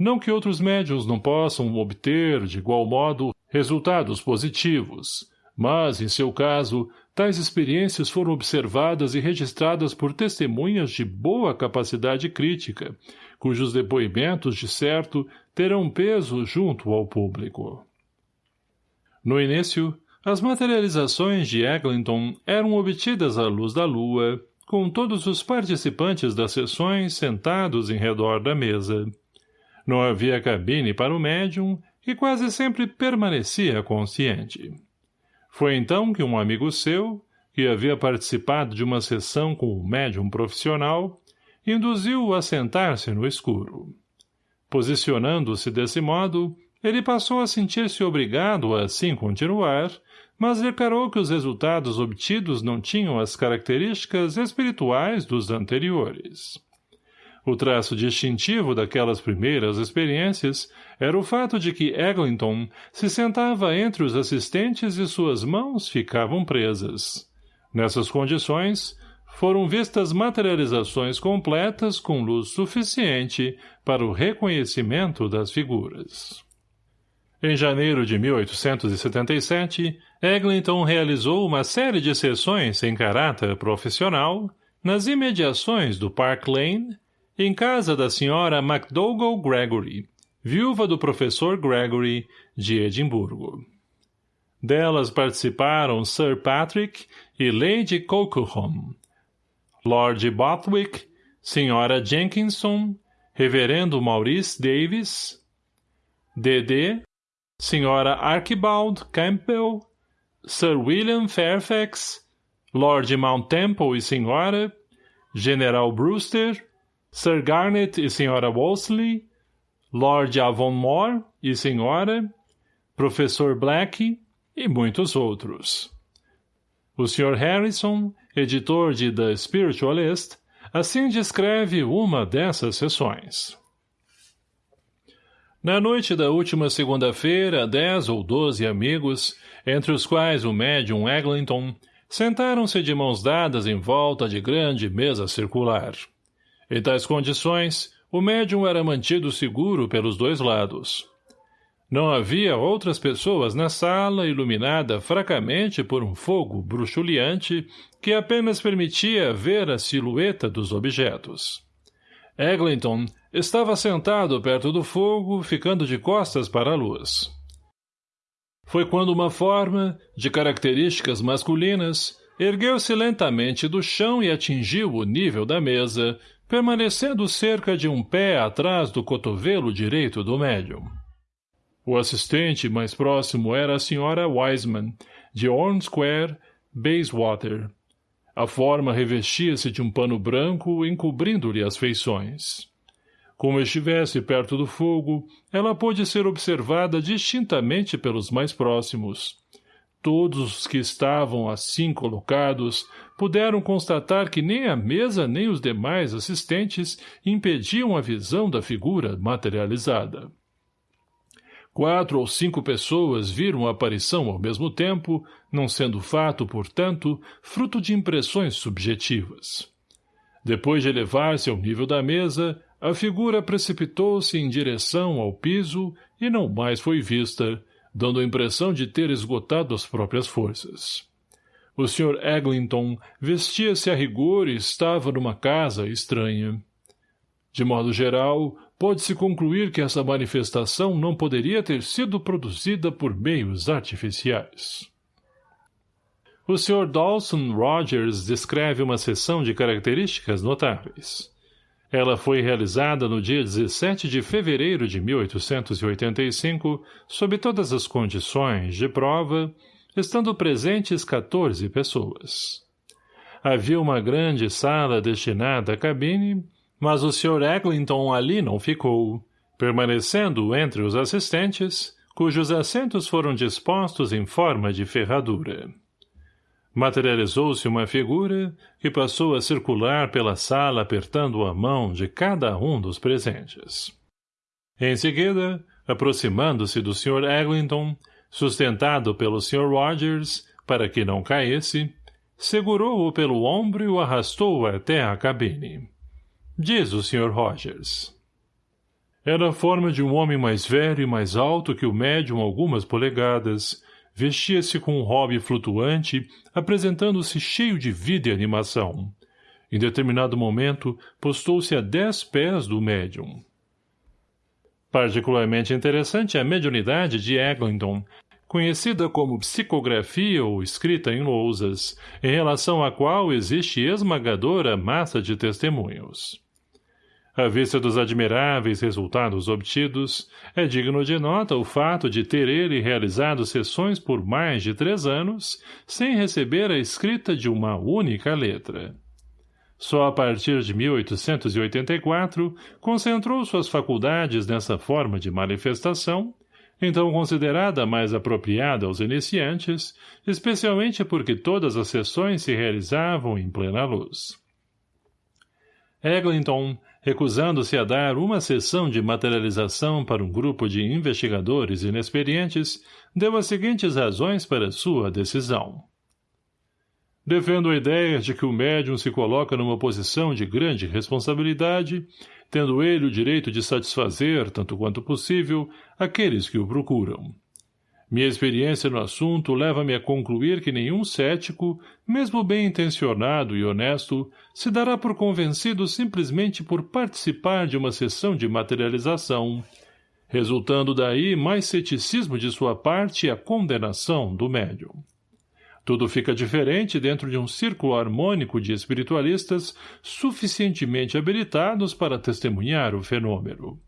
Não que outros médiums não possam obter, de igual modo, resultados positivos, mas, em seu caso, tais experiências foram observadas e registradas por testemunhas de boa capacidade crítica, cujos depoimentos, de certo, terão peso junto ao público. No início, as materializações de Eglinton eram obtidas à luz da lua, com todos os participantes das sessões sentados em redor da mesa. Não havia cabine para o médium que quase sempre permanecia consciente. Foi então que um amigo seu, que havia participado de uma sessão com o médium profissional, induziu-o a sentar-se no escuro. Posicionando-se desse modo, ele passou a sentir-se obrigado a assim continuar, mas declarou que os resultados obtidos não tinham as características espirituais dos anteriores. O traço distintivo daquelas primeiras experiências era o fato de que Eglinton se sentava entre os assistentes e suas mãos ficavam presas. Nessas condições, foram vistas materializações completas com luz suficiente para o reconhecimento das figuras. Em janeiro de 1877, Eglinton realizou uma série de sessões em caráter profissional nas imediações do Park Lane em casa da senhora MacDougall Gregory, viúva do professor Gregory, de Edimburgo. Delas participaram Sir Patrick e Lady Colquhoun, Lord Bothwick, Senhora Jenkinson, Reverendo Maurice Davis, D.D., Senhora Archibald Campbell, Sir William Fairfax, Lord Mount Temple e Senhora, General Brewster, Sir Garnet e Sra. Wolseley, Lord Avonmore e Sra., Professor Black e muitos outros. O Sr. Harrison, editor de The Spiritualist, assim descreve uma dessas sessões. Na noite da última segunda-feira, dez ou doze amigos, entre os quais o médium Eglinton, sentaram-se de mãos dadas em volta de grande mesa circular. Em tais condições, o médium era mantido seguro pelos dois lados. Não havia outras pessoas na sala iluminada fracamente por um fogo bruxuleante que apenas permitia ver a silhueta dos objetos. Eglinton estava sentado perto do fogo, ficando de costas para a luz. Foi quando uma forma, de características masculinas, ergueu-se lentamente do chão e atingiu o nível da mesa, permanecendo cerca de um pé atrás do cotovelo direito do médium. O assistente mais próximo era a senhora Wiseman, de Orne Square, Bayswater. A forma revestia-se de um pano branco, encobrindo-lhe as feições. Como estivesse perto do fogo, ela pôde ser observada distintamente pelos mais próximos. Todos os que estavam assim colocados puderam constatar que nem a mesa nem os demais assistentes impediam a visão da figura materializada. Quatro ou cinco pessoas viram a aparição ao mesmo tempo, não sendo fato, portanto, fruto de impressões subjetivas. Depois de elevar-se ao nível da mesa, a figura precipitou-se em direção ao piso e não mais foi vista, dando a impressão de ter esgotado as próprias forças. O Sr. Eglinton vestia-se a rigor e estava numa casa estranha. De modo geral, pode-se concluir que essa manifestação não poderia ter sido produzida por meios artificiais. O Sr. Dawson Rogers descreve uma seção de características notáveis. Ela foi realizada no dia 17 de fevereiro de 1885, sob todas as condições de prova, estando presentes 14 pessoas. Havia uma grande sala destinada à cabine mas o Sr. Eglinton ali não ficou, permanecendo entre os assistentes, cujos assentos foram dispostos em forma de ferradura. Materializou-se uma figura que passou a circular pela sala apertando a mão de cada um dos presentes. Em seguida, aproximando-se do Sr. Eglinton, sustentado pelo Sr. Rogers, para que não caísse, segurou-o pelo ombro e o arrastou até a cabine. Diz o Sr. Rogers. Era a forma de um homem mais velho e mais alto que o médium algumas polegadas. Vestia-se com um hobby flutuante, apresentando-se cheio de vida e animação. Em determinado momento, postou-se a dez pés do médium. Particularmente interessante é a mediunidade de Eglinton, conhecida como psicografia ou escrita em lousas, em relação à qual existe esmagadora massa de testemunhos. À vista dos admiráveis resultados obtidos, é digno de nota o fato de ter ele realizado sessões por mais de três anos, sem receber a escrita de uma única letra. Só a partir de 1884 concentrou suas faculdades nessa forma de manifestação, então considerada mais apropriada aos iniciantes, especialmente porque todas as sessões se realizavam em plena luz. Eglinton, recusando-se a dar uma sessão de materialização para um grupo de investigadores inexperientes, deu as seguintes razões para sua decisão. Defendo a ideia de que o médium se coloca numa posição de grande responsabilidade, tendo ele o direito de satisfazer, tanto quanto possível, aqueles que o procuram. Minha experiência no assunto leva-me a concluir que nenhum cético, mesmo bem intencionado e honesto, se dará por convencido simplesmente por participar de uma sessão de materialização, resultando daí mais ceticismo de sua parte e a condenação do médium. Tudo fica diferente dentro de um círculo harmônico de espiritualistas suficientemente habilitados para testemunhar o fenômeno.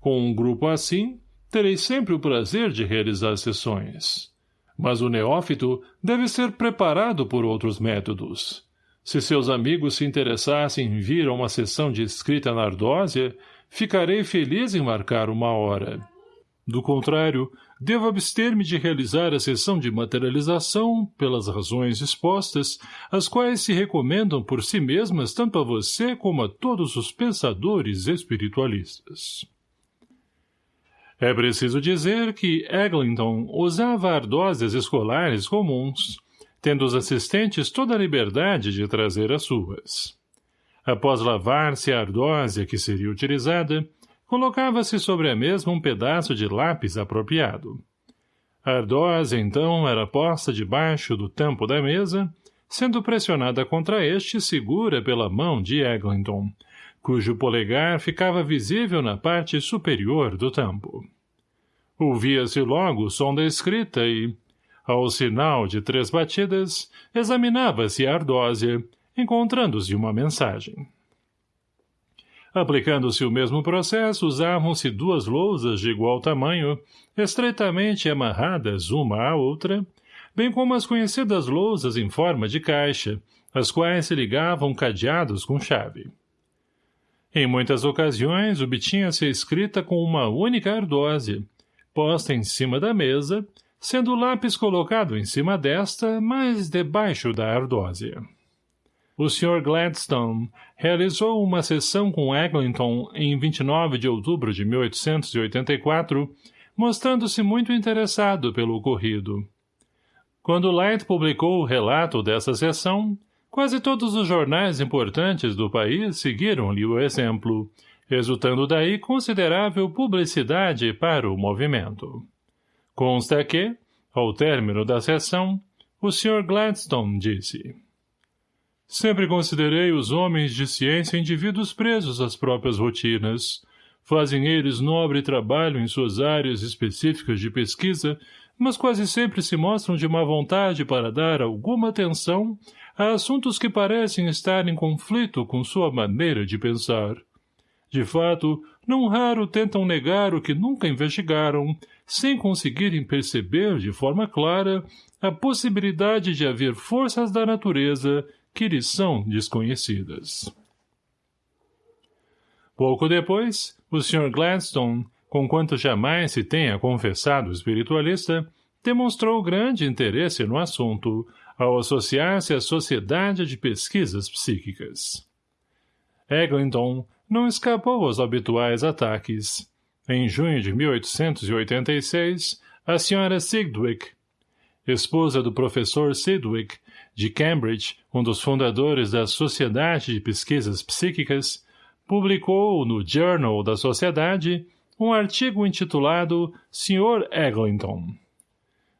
Com um grupo assim, terei sempre o prazer de realizar sessões. Mas o neófito deve ser preparado por outros métodos. Se seus amigos se interessassem em vir a uma sessão de escrita na ardósia, ficarei feliz em marcar uma hora. Do contrário, devo abster-me de realizar a sessão de materialização pelas razões expostas, as quais se recomendam por si mesmas tanto a você como a todos os pensadores espiritualistas. É preciso dizer que Eglinton usava ardósias escolares comuns, tendo os assistentes toda a liberdade de trazer as suas. Após lavar-se a ardósia que seria utilizada, colocava-se sobre a mesma um pedaço de lápis apropriado. A ardósia, então, era posta debaixo do tampo da mesa, sendo pressionada contra este segura pela mão de Eglinton, cujo polegar ficava visível na parte superior do tampo. Ouvia-se logo o som da escrita e, ao sinal de três batidas, examinava-se a ardósia, encontrando-se uma mensagem. Aplicando-se o mesmo processo, usavam-se duas lousas de igual tamanho, estreitamente amarradas uma à outra, bem como as conhecidas lousas em forma de caixa, as quais se ligavam cadeados com chave. Em muitas ocasiões, obtinha-se escrita com uma única ardósia, posta em cima da mesa, sendo o lápis colocado em cima desta, mas debaixo da ardósia. O Sr. Gladstone realizou uma sessão com Eglinton em 29 de outubro de 1884, mostrando-se muito interessado pelo ocorrido. Quando Light publicou o relato dessa sessão, quase todos os jornais importantes do país seguiram-lhe o exemplo, resultando daí considerável publicidade para o movimento. Consta que, ao término da sessão, o Sr. Gladstone disse Sempre considerei os homens de ciência indivíduos presos às próprias rotinas. Fazem eles nobre trabalho em suas áreas específicas de pesquisa, mas quase sempre se mostram de má vontade para dar alguma atenção a assuntos que parecem estar em conflito com sua maneira de pensar. De fato, não raro tentam negar o que nunca investigaram, sem conseguirem perceber de forma clara a possibilidade de haver forças da natureza que lhes são desconhecidas. Pouco depois, o Sr. Gladstone, conquanto jamais se tenha confessado espiritualista, demonstrou grande interesse no assunto, ao associar-se à Sociedade de Pesquisas Psíquicas. Eglinton não escapou aos habituais ataques. Em junho de 1886, a Sra. Sidwick, esposa do professor Sidwick, de Cambridge, um dos fundadores da Sociedade de Pesquisas Psíquicas, publicou no Journal da Sociedade um artigo intitulado Sr. Eglinton.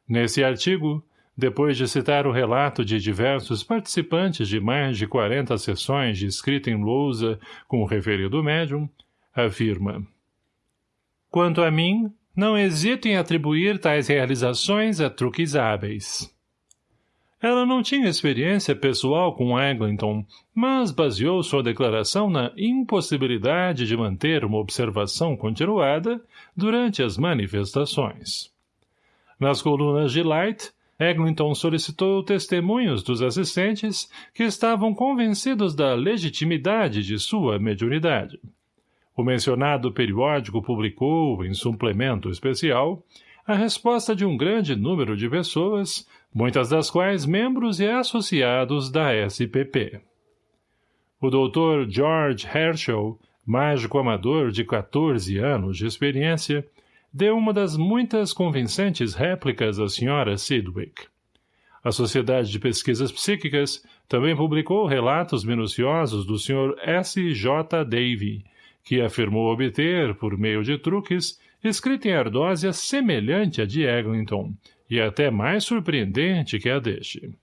Nesse artigo, depois de citar o relato de diversos participantes de mais de 40 sessões de escrita em lousa com o referido médium, afirma Quanto a mim, não hesito em atribuir tais realizações a truques hábeis. Ela não tinha experiência pessoal com Eglinton, mas baseou sua declaração na impossibilidade de manter uma observação continuada durante as manifestações. Nas colunas de Light, Eglinton solicitou testemunhos dos assistentes que estavam convencidos da legitimidade de sua mediunidade. O mencionado periódico publicou, em suplemento especial, a resposta de um grande número de pessoas, muitas das quais membros e associados da SPP. O Dr. George Herschel, mágico amador de 14 anos de experiência, deu uma das muitas convincentes réplicas à Sra. Sidwick. A Sociedade de Pesquisas Psíquicas também publicou relatos minuciosos do Sr. S. J. Davy, que afirmou obter, por meio de truques, escrita em ardósia semelhante à de Eglinton, e até mais surpreendente que a deste.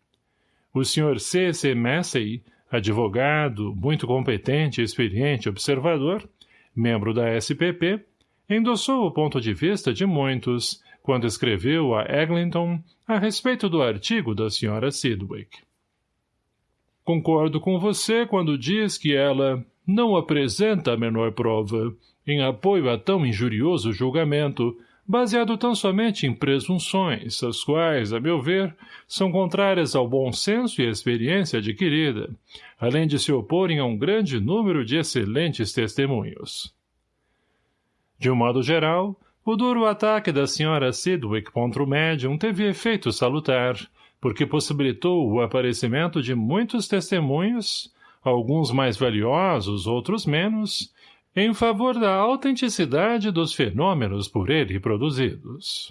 O Sr. C. C. Massey, advogado, muito competente e experiente observador, membro da SPP, endossou o ponto de vista de muitos, quando escreveu a Eglinton a respeito do artigo da Sra. Sidwick. Concordo com você quando diz que ela não apresenta a menor prova, em apoio a tão injurioso julgamento, baseado tão somente em presunções, as quais, a meu ver, são contrárias ao bom senso e experiência adquirida, além de se oporem a um grande número de excelentes testemunhos. De um modo geral, o duro ataque da Sra. Sidwick contra o médium teve efeito salutar, porque possibilitou o aparecimento de muitos testemunhos, alguns mais valiosos, outros menos, em favor da autenticidade dos fenômenos por ele produzidos.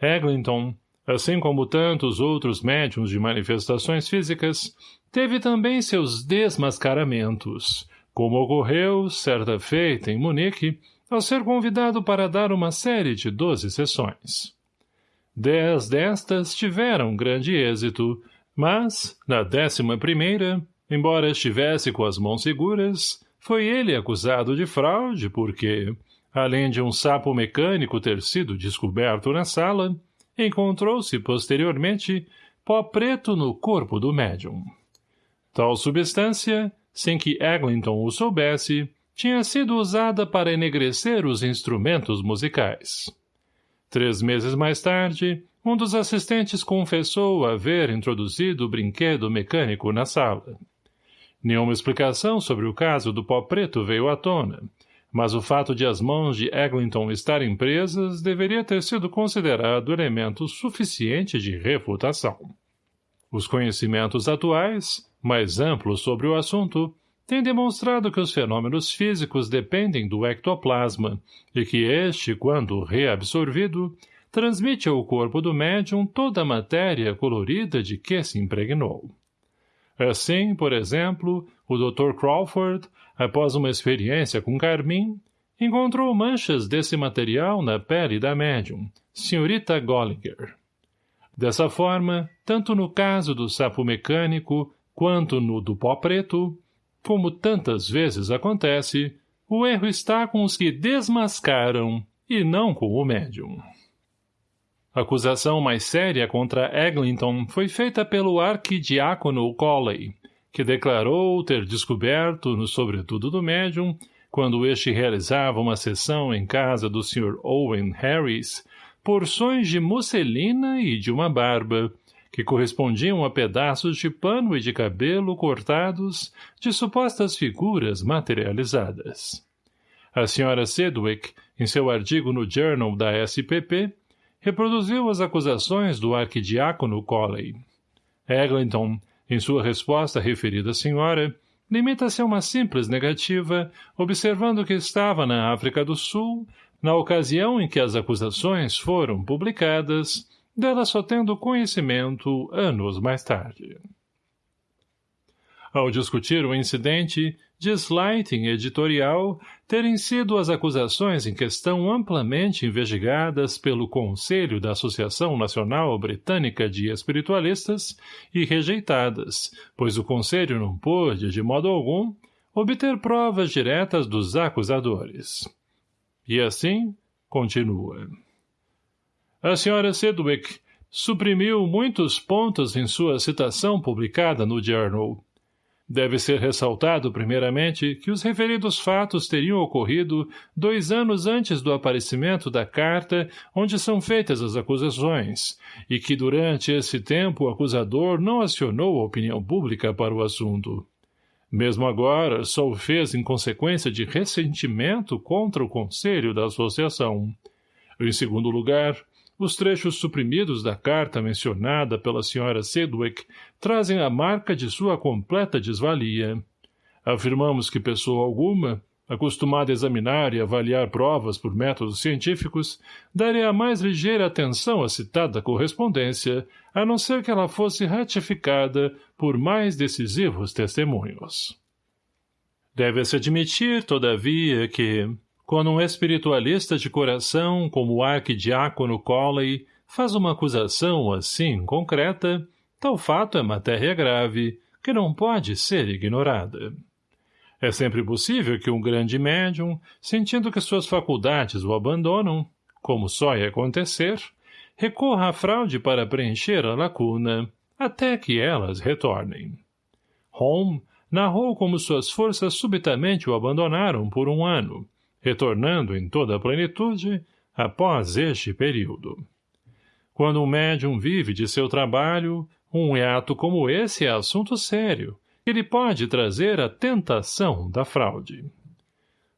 Eglinton, assim como tantos outros médiums de manifestações físicas, teve também seus desmascaramentos, como ocorreu, certa feita, em Munique, ao ser convidado para dar uma série de doze sessões. Dez destas tiveram grande êxito, mas, na décima primeira, embora estivesse com as mãos seguras, foi ele acusado de fraude porque, Além de um sapo mecânico ter sido descoberto na sala, encontrou-se, posteriormente, pó preto no corpo do médium. Tal substância, sem que Eglinton o soubesse, tinha sido usada para enegrecer os instrumentos musicais. Três meses mais tarde, um dos assistentes confessou haver introduzido o brinquedo mecânico na sala. Nenhuma explicação sobre o caso do pó preto veio à tona, mas o fato de as mãos de Eglinton estarem presas deveria ter sido considerado elemento suficiente de refutação. Os conhecimentos atuais, mais amplos sobre o assunto, têm demonstrado que os fenômenos físicos dependem do ectoplasma e que este, quando reabsorvido, transmite ao corpo do médium toda a matéria colorida de que se impregnou. Assim, por exemplo, o Dr. Crawford após uma experiência com carmim, encontrou manchas desse material na pele da médium, senhorita Gollinger. Dessa forma, tanto no caso do sapo mecânico quanto no do pó preto, como tantas vezes acontece, o erro está com os que desmascaram e não com o médium. A acusação mais séria contra Eglinton foi feita pelo arquidiácono Colley, que declarou ter descoberto, no sobretudo do médium, quando este realizava uma sessão em casa do Sr. Owen Harris, porções de musselina e de uma barba, que correspondiam a pedaços de pano e de cabelo cortados de supostas figuras materializadas. A Sra. Sedwick, em seu artigo no Journal da SPP, reproduziu as acusações do arquidiácono Colley. Eglinton, em sua resposta à referida senhora, limita-se a uma simples negativa, observando que estava na África do Sul, na ocasião em que as acusações foram publicadas, dela só tendo conhecimento anos mais tarde. Ao discutir o incidente, diz Lighting editorial terem sido as acusações em questão amplamente investigadas pelo Conselho da Associação Nacional Britânica de Espiritualistas e rejeitadas, pois o Conselho não pôde, de modo algum, obter provas diretas dos acusadores. E assim, continua. A senhora Sedwick suprimiu muitos pontos em sua citação publicada no Journal, Deve ser ressaltado, primeiramente, que os referidos fatos teriam ocorrido dois anos antes do aparecimento da carta onde são feitas as acusações, e que durante esse tempo o acusador não acionou a opinião pública para o assunto. Mesmo agora, só o fez em consequência de ressentimento contra o conselho da associação. Em segundo lugar, os trechos suprimidos da carta mencionada pela Sra. Sedwick trazem a marca de sua completa desvalia. Afirmamos que pessoa alguma, acostumada a examinar e avaliar provas por métodos científicos, daria a mais ligeira atenção à citada correspondência, a não ser que ela fosse ratificada por mais decisivos testemunhos. Deve-se admitir, todavia, que, quando um espiritualista de coração, como o arquidiácono Colley, faz uma acusação assim concreta, tal fato é matéria grave, que não pode ser ignorada. É sempre possível que um grande médium, sentindo que suas faculdades o abandonam, como só ia acontecer, recorra à fraude para preencher a lacuna, até que elas retornem. Holmes narrou como suas forças subitamente o abandonaram por um ano, retornando em toda a plenitude após este período. Quando um médium vive de seu trabalho, um hiato como esse é assunto sério, que lhe pode trazer a tentação da fraude.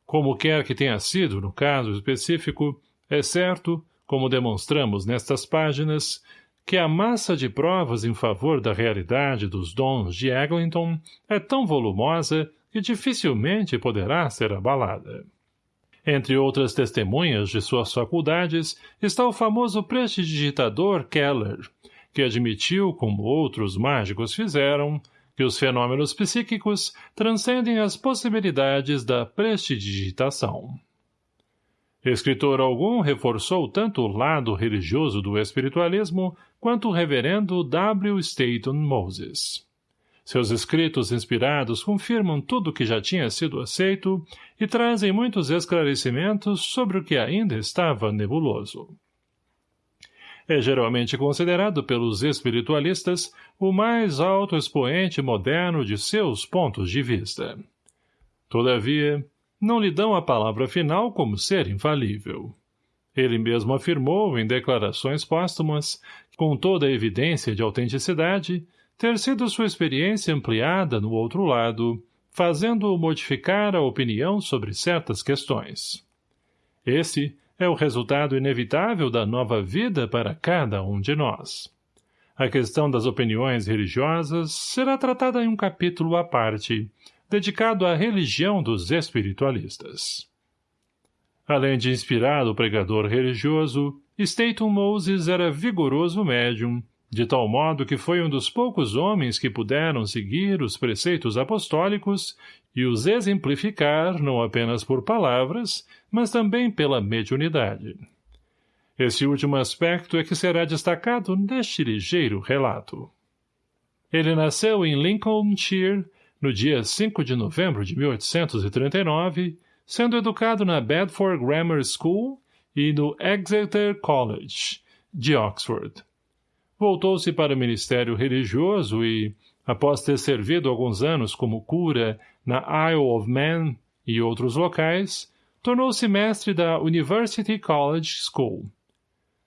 Como quer que tenha sido no caso específico, é certo, como demonstramos nestas páginas, que a massa de provas em favor da realidade dos dons de Eglinton é tão volumosa que dificilmente poderá ser abalada. Entre outras testemunhas de suas faculdades está o famoso prestidigitador Keller, que admitiu, como outros mágicos fizeram, que os fenômenos psíquicos transcendem as possibilidades da prestidigitação. Escritor algum reforçou tanto o lado religioso do espiritualismo quanto o reverendo W. Staton Moses. Seus escritos inspirados confirmam tudo o que já tinha sido aceito e trazem muitos esclarecimentos sobre o que ainda estava nebuloso. É geralmente considerado pelos espiritualistas o mais alto expoente moderno de seus pontos de vista. Todavia, não lhe dão a palavra final como ser infalível. Ele mesmo afirmou, em declarações póstumas, com toda a evidência de autenticidade, ter sido sua experiência ampliada no outro lado, fazendo-o modificar a opinião sobre certas questões. Esse é o resultado inevitável da nova vida para cada um de nós. A questão das opiniões religiosas será tratada em um capítulo à parte, dedicado à religião dos espiritualistas. Além de inspirado pregador religioso, Staton Moses era vigoroso médium, de tal modo que foi um dos poucos homens que puderam seguir os preceitos apostólicos e os exemplificar não apenas por palavras, mas também pela mediunidade. Esse último aspecto é que será destacado neste ligeiro relato. Ele nasceu em Lincolnshire, no dia 5 de novembro de 1839, sendo educado na Bedford Grammar School e no Exeter College, de Oxford. Voltou-se para o ministério religioso e, após ter servido alguns anos como cura na Isle of Man e outros locais, tornou-se mestre da University College School.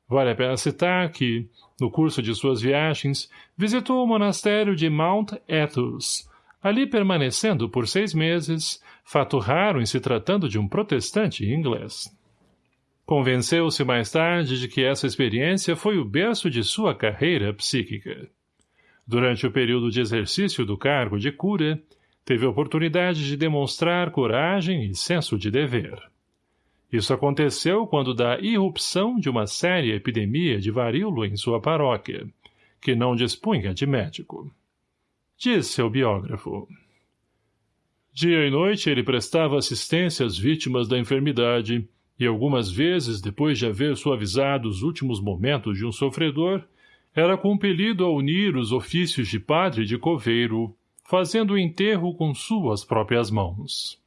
Vale a pena citar que, no curso de suas viagens, visitou o monastério de Mount Athos, ali permanecendo por seis meses, fato raro em se tratando de um protestante inglês. Convenceu-se mais tarde de que essa experiência foi o berço de sua carreira psíquica. Durante o período de exercício do cargo de cura, teve oportunidade de demonstrar coragem e senso de dever. Isso aconteceu quando da irrupção de uma séria epidemia de varíola em sua paróquia, que não dispunha de médico. Diz seu biógrafo. Dia e noite ele prestava assistência às vítimas da enfermidade, e algumas vezes, depois de haver suavizado os últimos momentos de um sofredor, era compelido a unir os ofícios de padre de coveiro, fazendo o enterro com suas próprias mãos.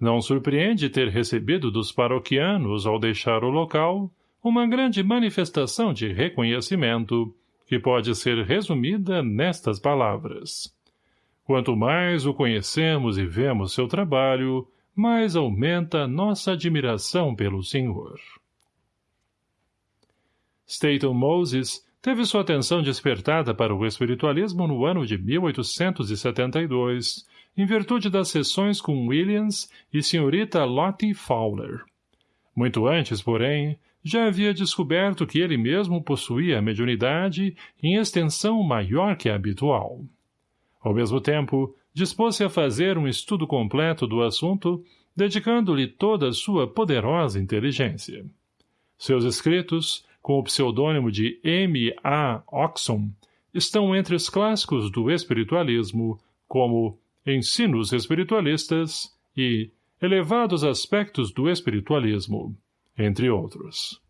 Não surpreende ter recebido dos paroquianos, ao deixar o local, uma grande manifestação de reconhecimento, que pode ser resumida nestas palavras. Quanto mais o conhecemos e vemos seu trabalho, mais aumenta nossa admiração pelo Senhor. Staton Moses teve sua atenção despertada para o espiritualismo no ano de 1872, em virtude das sessões com Williams e senhorita Lottie Fowler. Muito antes, porém, já havia descoberto que ele mesmo possuía a mediunidade em extensão maior que a habitual. Ao mesmo tempo, dispôs-se a fazer um estudo completo do assunto, dedicando-lhe toda a sua poderosa inteligência. Seus escritos, com o pseudônimo de M. A. Oxon, estão entre os clássicos do espiritualismo, como Ensinos Espiritualistas e Elevados Aspectos do Espiritualismo, entre outros.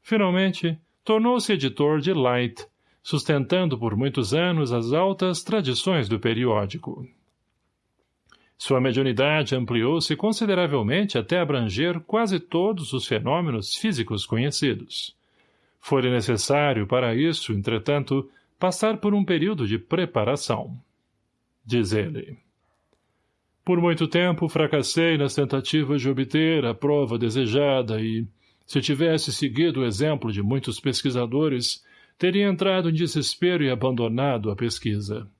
Finalmente, tornou-se editor de Light, sustentando por muitos anos as altas tradições do periódico. Sua mediunidade ampliou-se consideravelmente até abranger quase todos os fenômenos físicos conhecidos. Foi necessário, para isso, entretanto, passar por um período de preparação. Diz ele. Por muito tempo fracassei nas tentativas de obter a prova desejada e, se tivesse seguido o exemplo de muitos pesquisadores, teria entrado em desespero e abandonado a pesquisa.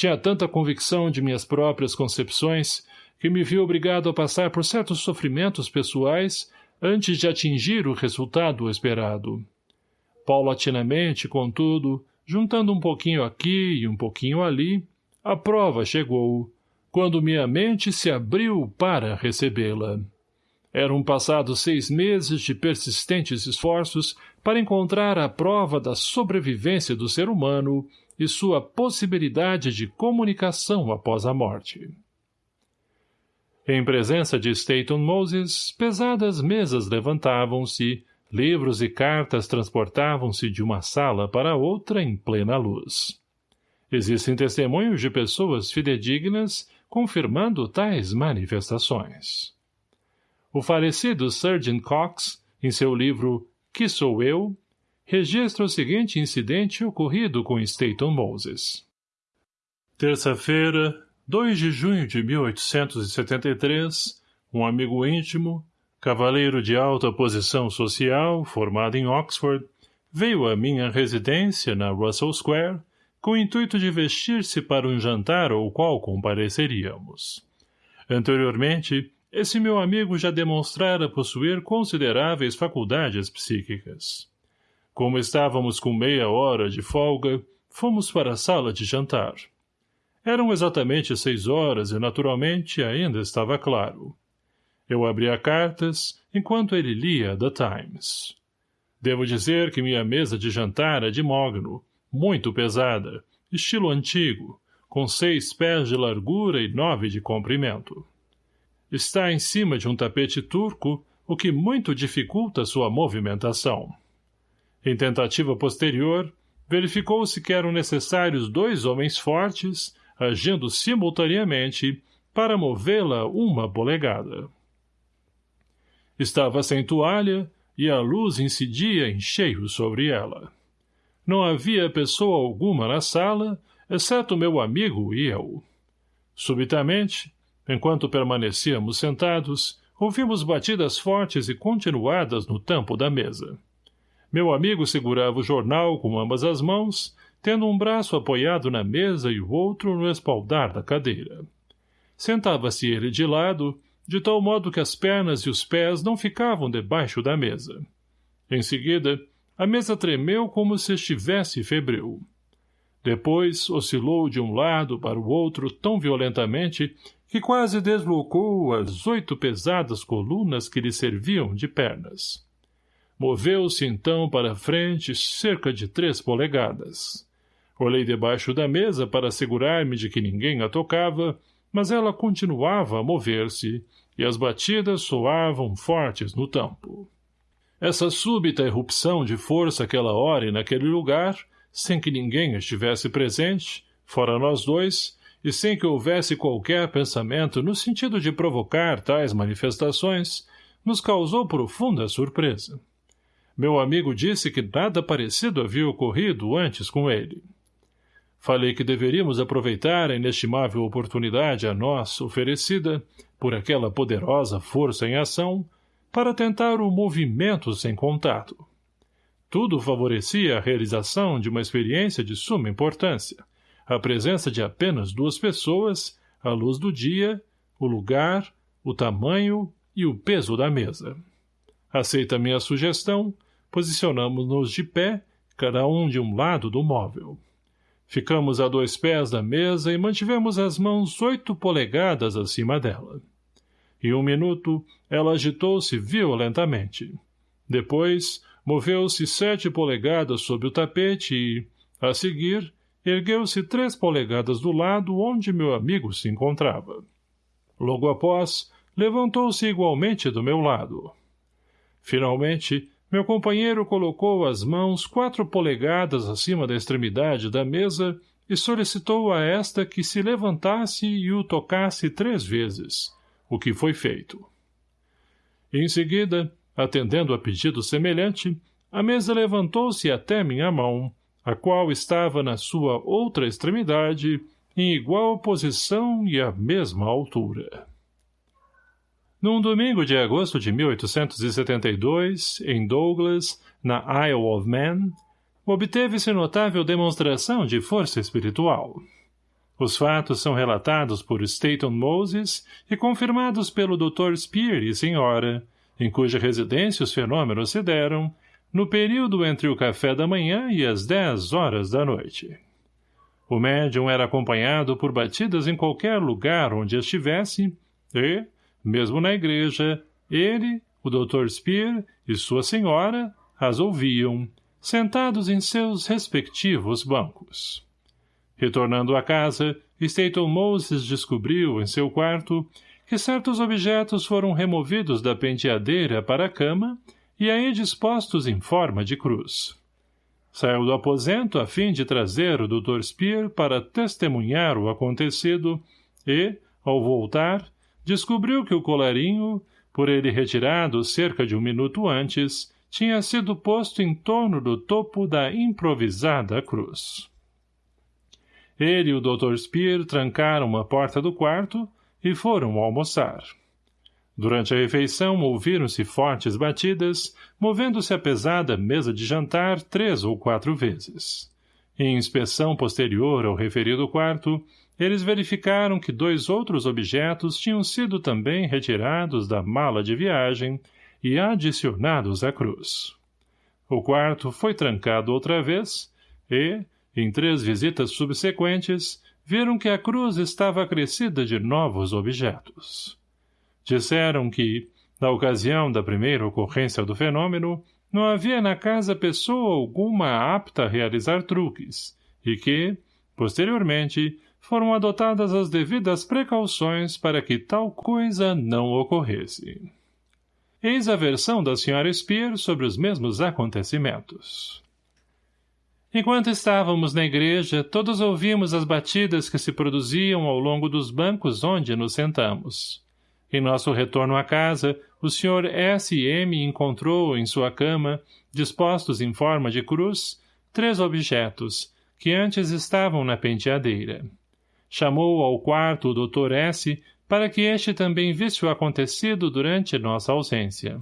Tinha tanta convicção de minhas próprias concepções que me vi obrigado a passar por certos sofrimentos pessoais antes de atingir o resultado esperado. Paulatinamente, contudo, juntando um pouquinho aqui e um pouquinho ali, a prova chegou, quando minha mente se abriu para recebê-la. Eram passados seis meses de persistentes esforços para encontrar a prova da sobrevivência do ser humano e sua possibilidade de comunicação após a morte. Em presença de Staton Moses, pesadas mesas levantavam-se, livros e cartas transportavam-se de uma sala para outra em plena luz. Existem testemunhos de pessoas fidedignas confirmando tais manifestações. O falecido Sergeant Cox, em seu livro Que Sou Eu?, registra o seguinte incidente ocorrido com Staton Moses. Terça-feira, 2 de junho de 1873, um amigo íntimo, cavaleiro de alta posição social, formado em Oxford, veio à minha residência na Russell Square com o intuito de vestir-se para um jantar ao qual compareceríamos. Anteriormente, esse meu amigo já demonstrara possuir consideráveis faculdades psíquicas. Como estávamos com meia hora de folga, fomos para a sala de jantar. Eram exatamente seis horas e, naturalmente, ainda estava claro. Eu abria cartas, enquanto ele lia The Times. Devo dizer que minha mesa de jantar é de mogno, muito pesada, estilo antigo, com seis pés de largura e nove de comprimento. Está em cima de um tapete turco, o que muito dificulta sua movimentação. Em tentativa posterior, verificou-se que eram necessários dois homens fortes, agindo simultaneamente, para movê-la uma polegada. Estava sem toalha e a luz incidia em cheio sobre ela. Não havia pessoa alguma na sala, exceto meu amigo e eu. Subitamente, Enquanto permanecíamos sentados, ouvimos batidas fortes e continuadas no tampo da mesa. Meu amigo segurava o jornal com ambas as mãos, tendo um braço apoiado na mesa e o outro no espaldar da cadeira. Sentava-se ele de lado, de tal modo que as pernas e os pés não ficavam debaixo da mesa. Em seguida, a mesa tremeu como se estivesse febril. Depois oscilou de um lado para o outro tão violentamente que quase deslocou as oito pesadas colunas que lhe serviam de pernas. Moveu-se então para frente cerca de três polegadas. Olhei debaixo da mesa para assegurar-me de que ninguém a tocava, mas ela continuava a mover-se, e as batidas soavam fortes no tampo. Essa súbita erupção de força aquela hora e naquele lugar, sem que ninguém estivesse presente, fora nós dois, e sem que houvesse qualquer pensamento no sentido de provocar tais manifestações, nos causou profunda surpresa. Meu amigo disse que nada parecido havia ocorrido antes com ele. Falei que deveríamos aproveitar a inestimável oportunidade a nós oferecida, por aquela poderosa força em ação, para tentar o movimento sem contato. Tudo favorecia a realização de uma experiência de suma importância, a presença de apenas duas pessoas, a luz do dia, o lugar, o tamanho e o peso da mesa. Aceita minha sugestão, posicionamos-nos de pé, cada um de um lado do móvel. Ficamos a dois pés da mesa e mantivemos as mãos oito polegadas acima dela. Em um minuto, ela agitou-se violentamente. Depois, moveu-se sete polegadas sob o tapete e, a seguir, ergueu-se três polegadas do lado onde meu amigo se encontrava. Logo após, levantou-se igualmente do meu lado. Finalmente, meu companheiro colocou as mãos quatro polegadas acima da extremidade da mesa e solicitou a esta que se levantasse e o tocasse três vezes, o que foi feito. Em seguida, atendendo a pedido semelhante, a mesa levantou-se até minha mão, a qual estava na sua outra extremidade, em igual posição e à mesma altura. Num domingo de agosto de 1872, em Douglas, na Isle of Man, obteve-se notável demonstração de força espiritual. Os fatos são relatados por Staton Moses e confirmados pelo Dr. Spear e senhora, em cuja residência os fenômenos se deram, no período entre o café da manhã e as dez horas da noite. O médium era acompanhado por batidas em qualquer lugar onde estivesse e, mesmo na igreja, ele, o Dr. Spear e sua senhora as ouviam, sentados em seus respectivos bancos. Retornando à casa, Staton Moses descobriu, em seu quarto, que certos objetos foram removidos da penteadeira para a cama e aí dispostos em forma de cruz. Saiu do aposento a fim de trazer o Dr. Spear para testemunhar o acontecido e, ao voltar, descobriu que o colarinho, por ele retirado cerca de um minuto antes, tinha sido posto em torno do topo da improvisada cruz. Ele e o Dr. Spear trancaram a porta do quarto e foram almoçar. Durante a refeição ouviram-se fortes batidas, movendo-se a pesada mesa de jantar três ou quatro vezes. Em inspeção posterior ao referido quarto, eles verificaram que dois outros objetos tinham sido também retirados da mala de viagem e adicionados à cruz. O quarto foi trancado outra vez e, em três visitas subsequentes, viram que a cruz estava acrescida de novos objetos. Disseram que, na ocasião da primeira ocorrência do fenômeno, não havia na casa pessoa alguma apta a realizar truques, e que, posteriormente, foram adotadas as devidas precauções para que tal coisa não ocorresse. Eis a versão da Sra. Spear sobre os mesmos acontecimentos. Enquanto estávamos na igreja, todos ouvimos as batidas que se produziam ao longo dos bancos onde nos sentamos. Em nosso retorno à casa, o Sr. S. M. encontrou, em sua cama, dispostos em forma de cruz, três objetos, que antes estavam na penteadeira. Chamou ao quarto o Dr. S. para que este também visse o acontecido durante nossa ausência.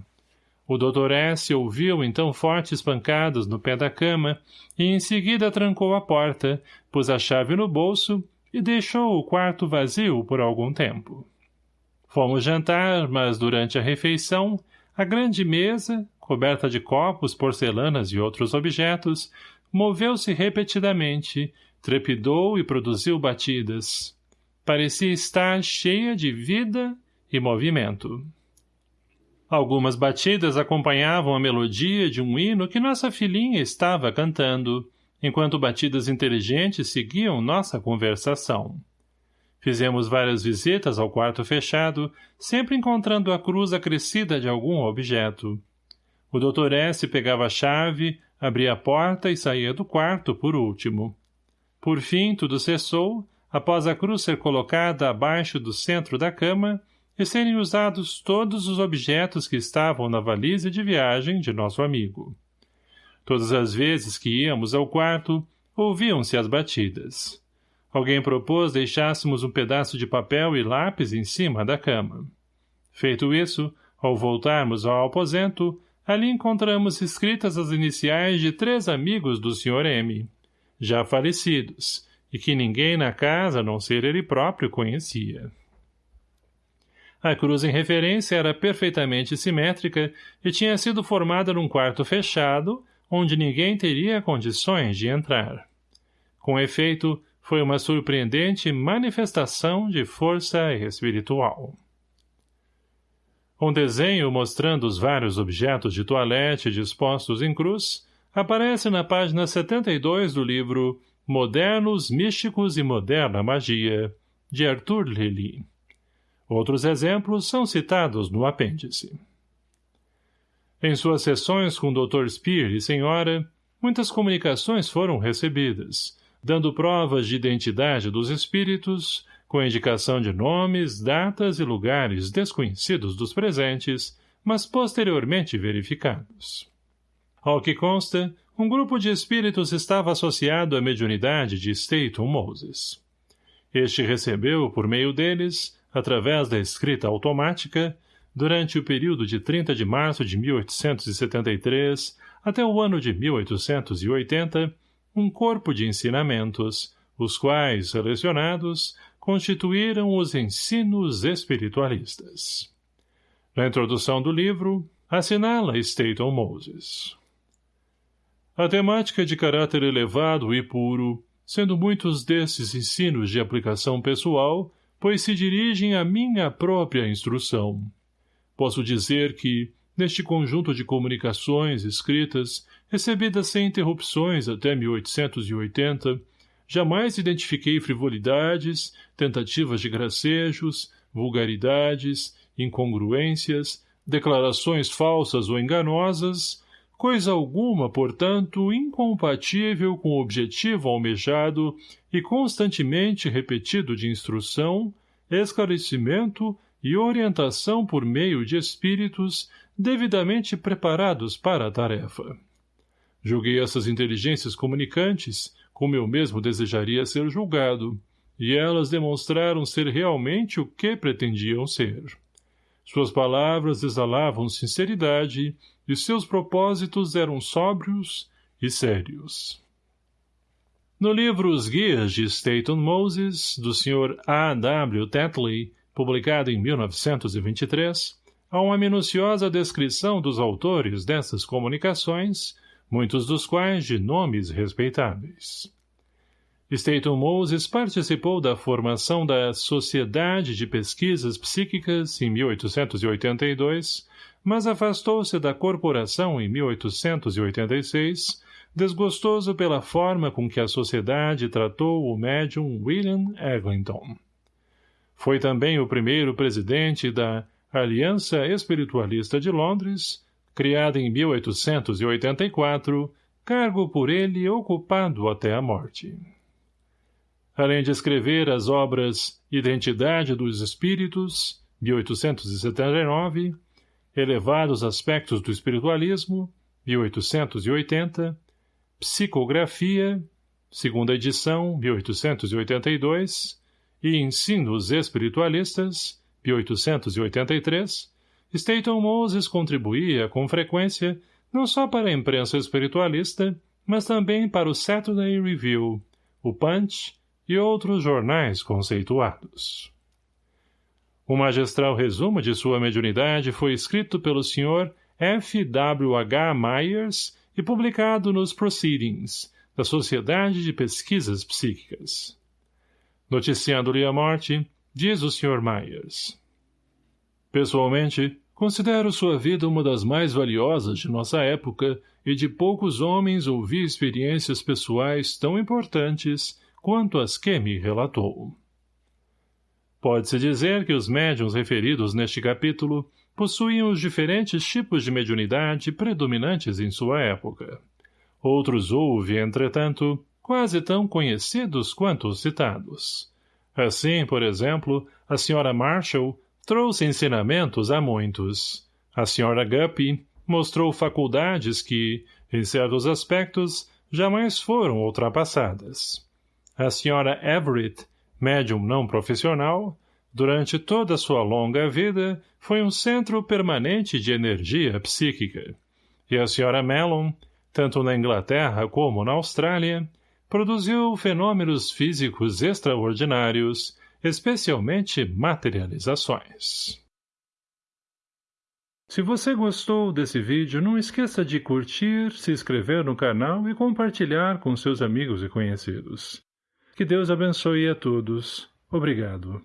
O Dr. S. ouviu então fortes pancadas no pé da cama e em seguida trancou a porta, pôs a chave no bolso e deixou o quarto vazio por algum tempo. Fomos jantar, mas durante a refeição, a grande mesa, coberta de copos, porcelanas e outros objetos, moveu-se repetidamente, trepidou e produziu batidas. Parecia estar cheia de vida e movimento. Algumas batidas acompanhavam a melodia de um hino que nossa filhinha estava cantando, enquanto batidas inteligentes seguiam nossa conversação. Fizemos várias visitas ao quarto fechado, sempre encontrando a cruz acrescida de algum objeto. O Dr. S. pegava a chave, abria a porta e saía do quarto por último. Por fim, tudo cessou, após a cruz ser colocada abaixo do centro da cama e serem usados todos os objetos que estavam na valise de viagem de nosso amigo. Todas as vezes que íamos ao quarto, ouviam-se as batidas. Alguém propôs deixássemos um pedaço de papel e lápis em cima da cama. Feito isso, ao voltarmos ao aposento, ali encontramos escritas as iniciais de três amigos do Sr. M, já falecidos, e que ninguém na casa, a não ser ele próprio, conhecia. A cruz em referência era perfeitamente simétrica e tinha sido formada num quarto fechado, onde ninguém teria condições de entrar. Com efeito, foi uma surpreendente manifestação de força espiritual. Um desenho mostrando os vários objetos de toalete dispostos em cruz aparece na página 72 do livro Modernos Místicos e Moderna Magia, de Arthur Lely. Outros exemplos são citados no apêndice. Em suas sessões com Dr. Spear e Senhora, muitas comunicações foram recebidas, dando provas de identidade dos espíritos, com indicação de nomes, datas e lugares desconhecidos dos presentes, mas posteriormente verificados. Ao que consta, um grupo de espíritos estava associado à mediunidade de Staton Moses. Este recebeu, por meio deles, através da escrita automática, durante o período de 30 de março de 1873 até o ano de 1880, um corpo de ensinamentos, os quais, selecionados, constituíram os ensinos espiritualistas. Na introdução do livro, assinala Staton Moses. A temática de caráter elevado e puro, sendo muitos desses ensinos de aplicação pessoal, pois se dirigem à minha própria instrução. Posso dizer que, neste conjunto de comunicações escritas, recebidas sem interrupções até 1880, jamais identifiquei frivolidades, tentativas de gracejos, vulgaridades, incongruências, declarações falsas ou enganosas, coisa alguma, portanto, incompatível com o objetivo almejado e constantemente repetido de instrução, esclarecimento e orientação por meio de espíritos devidamente preparados para a tarefa. Julguei essas inteligências comunicantes, como eu mesmo desejaria ser julgado, e elas demonstraram ser realmente o que pretendiam ser. Suas palavras exalavam sinceridade e seus propósitos eram sóbrios e sérios. No livro Os Guias de Staton Moses, do Sr. A. W. Tetley, publicado em 1923, há uma minuciosa descrição dos autores dessas comunicações, muitos dos quais de nomes respeitáveis. Staton Moses participou da formação da Sociedade de Pesquisas Psíquicas em 1882, mas afastou-se da corporação em 1886, desgostoso pela forma com que a sociedade tratou o médium William Eglinton. Foi também o primeiro presidente da Aliança Espiritualista de Londres, criada em 1884, cargo por ele ocupado até a morte além de escrever as obras Identidade dos Espíritos, 1879, Elevados Aspectos do Espiritualismo, 1880, Psicografia, segunda edição, 1882, e Ensinos Espiritualistas, 1883, Staton Moses contribuía com frequência não só para a imprensa espiritualista, mas também para o Saturday Review, o Punch e outros jornais conceituados. O magistral resumo de sua mediunidade foi escrito pelo Sr. F. W. H. Myers e publicado nos Proceedings, da Sociedade de Pesquisas Psíquicas. Noticiando-lhe a morte, diz o Sr. Myers. Pessoalmente, considero sua vida uma das mais valiosas de nossa época e de poucos homens ouvi experiências pessoais tão importantes quanto às que me relatou. Pode-se dizer que os médiums referidos neste capítulo possuíam os diferentes tipos de mediunidade predominantes em sua época. Outros houve, entretanto, quase tão conhecidos quanto os citados. Assim, por exemplo, a senhora Marshall trouxe ensinamentos a muitos. A senhora Guppy mostrou faculdades que, em certos aspectos, jamais foram ultrapassadas. A senhora Everett, médium não profissional, durante toda sua longa vida, foi um centro permanente de energia psíquica. E a senhora Mellon, tanto na Inglaterra como na Austrália, produziu fenômenos físicos extraordinários, especialmente materializações. Se você gostou desse vídeo, não esqueça de curtir, se inscrever no canal e compartilhar com seus amigos e conhecidos. Que Deus abençoe a todos. Obrigado.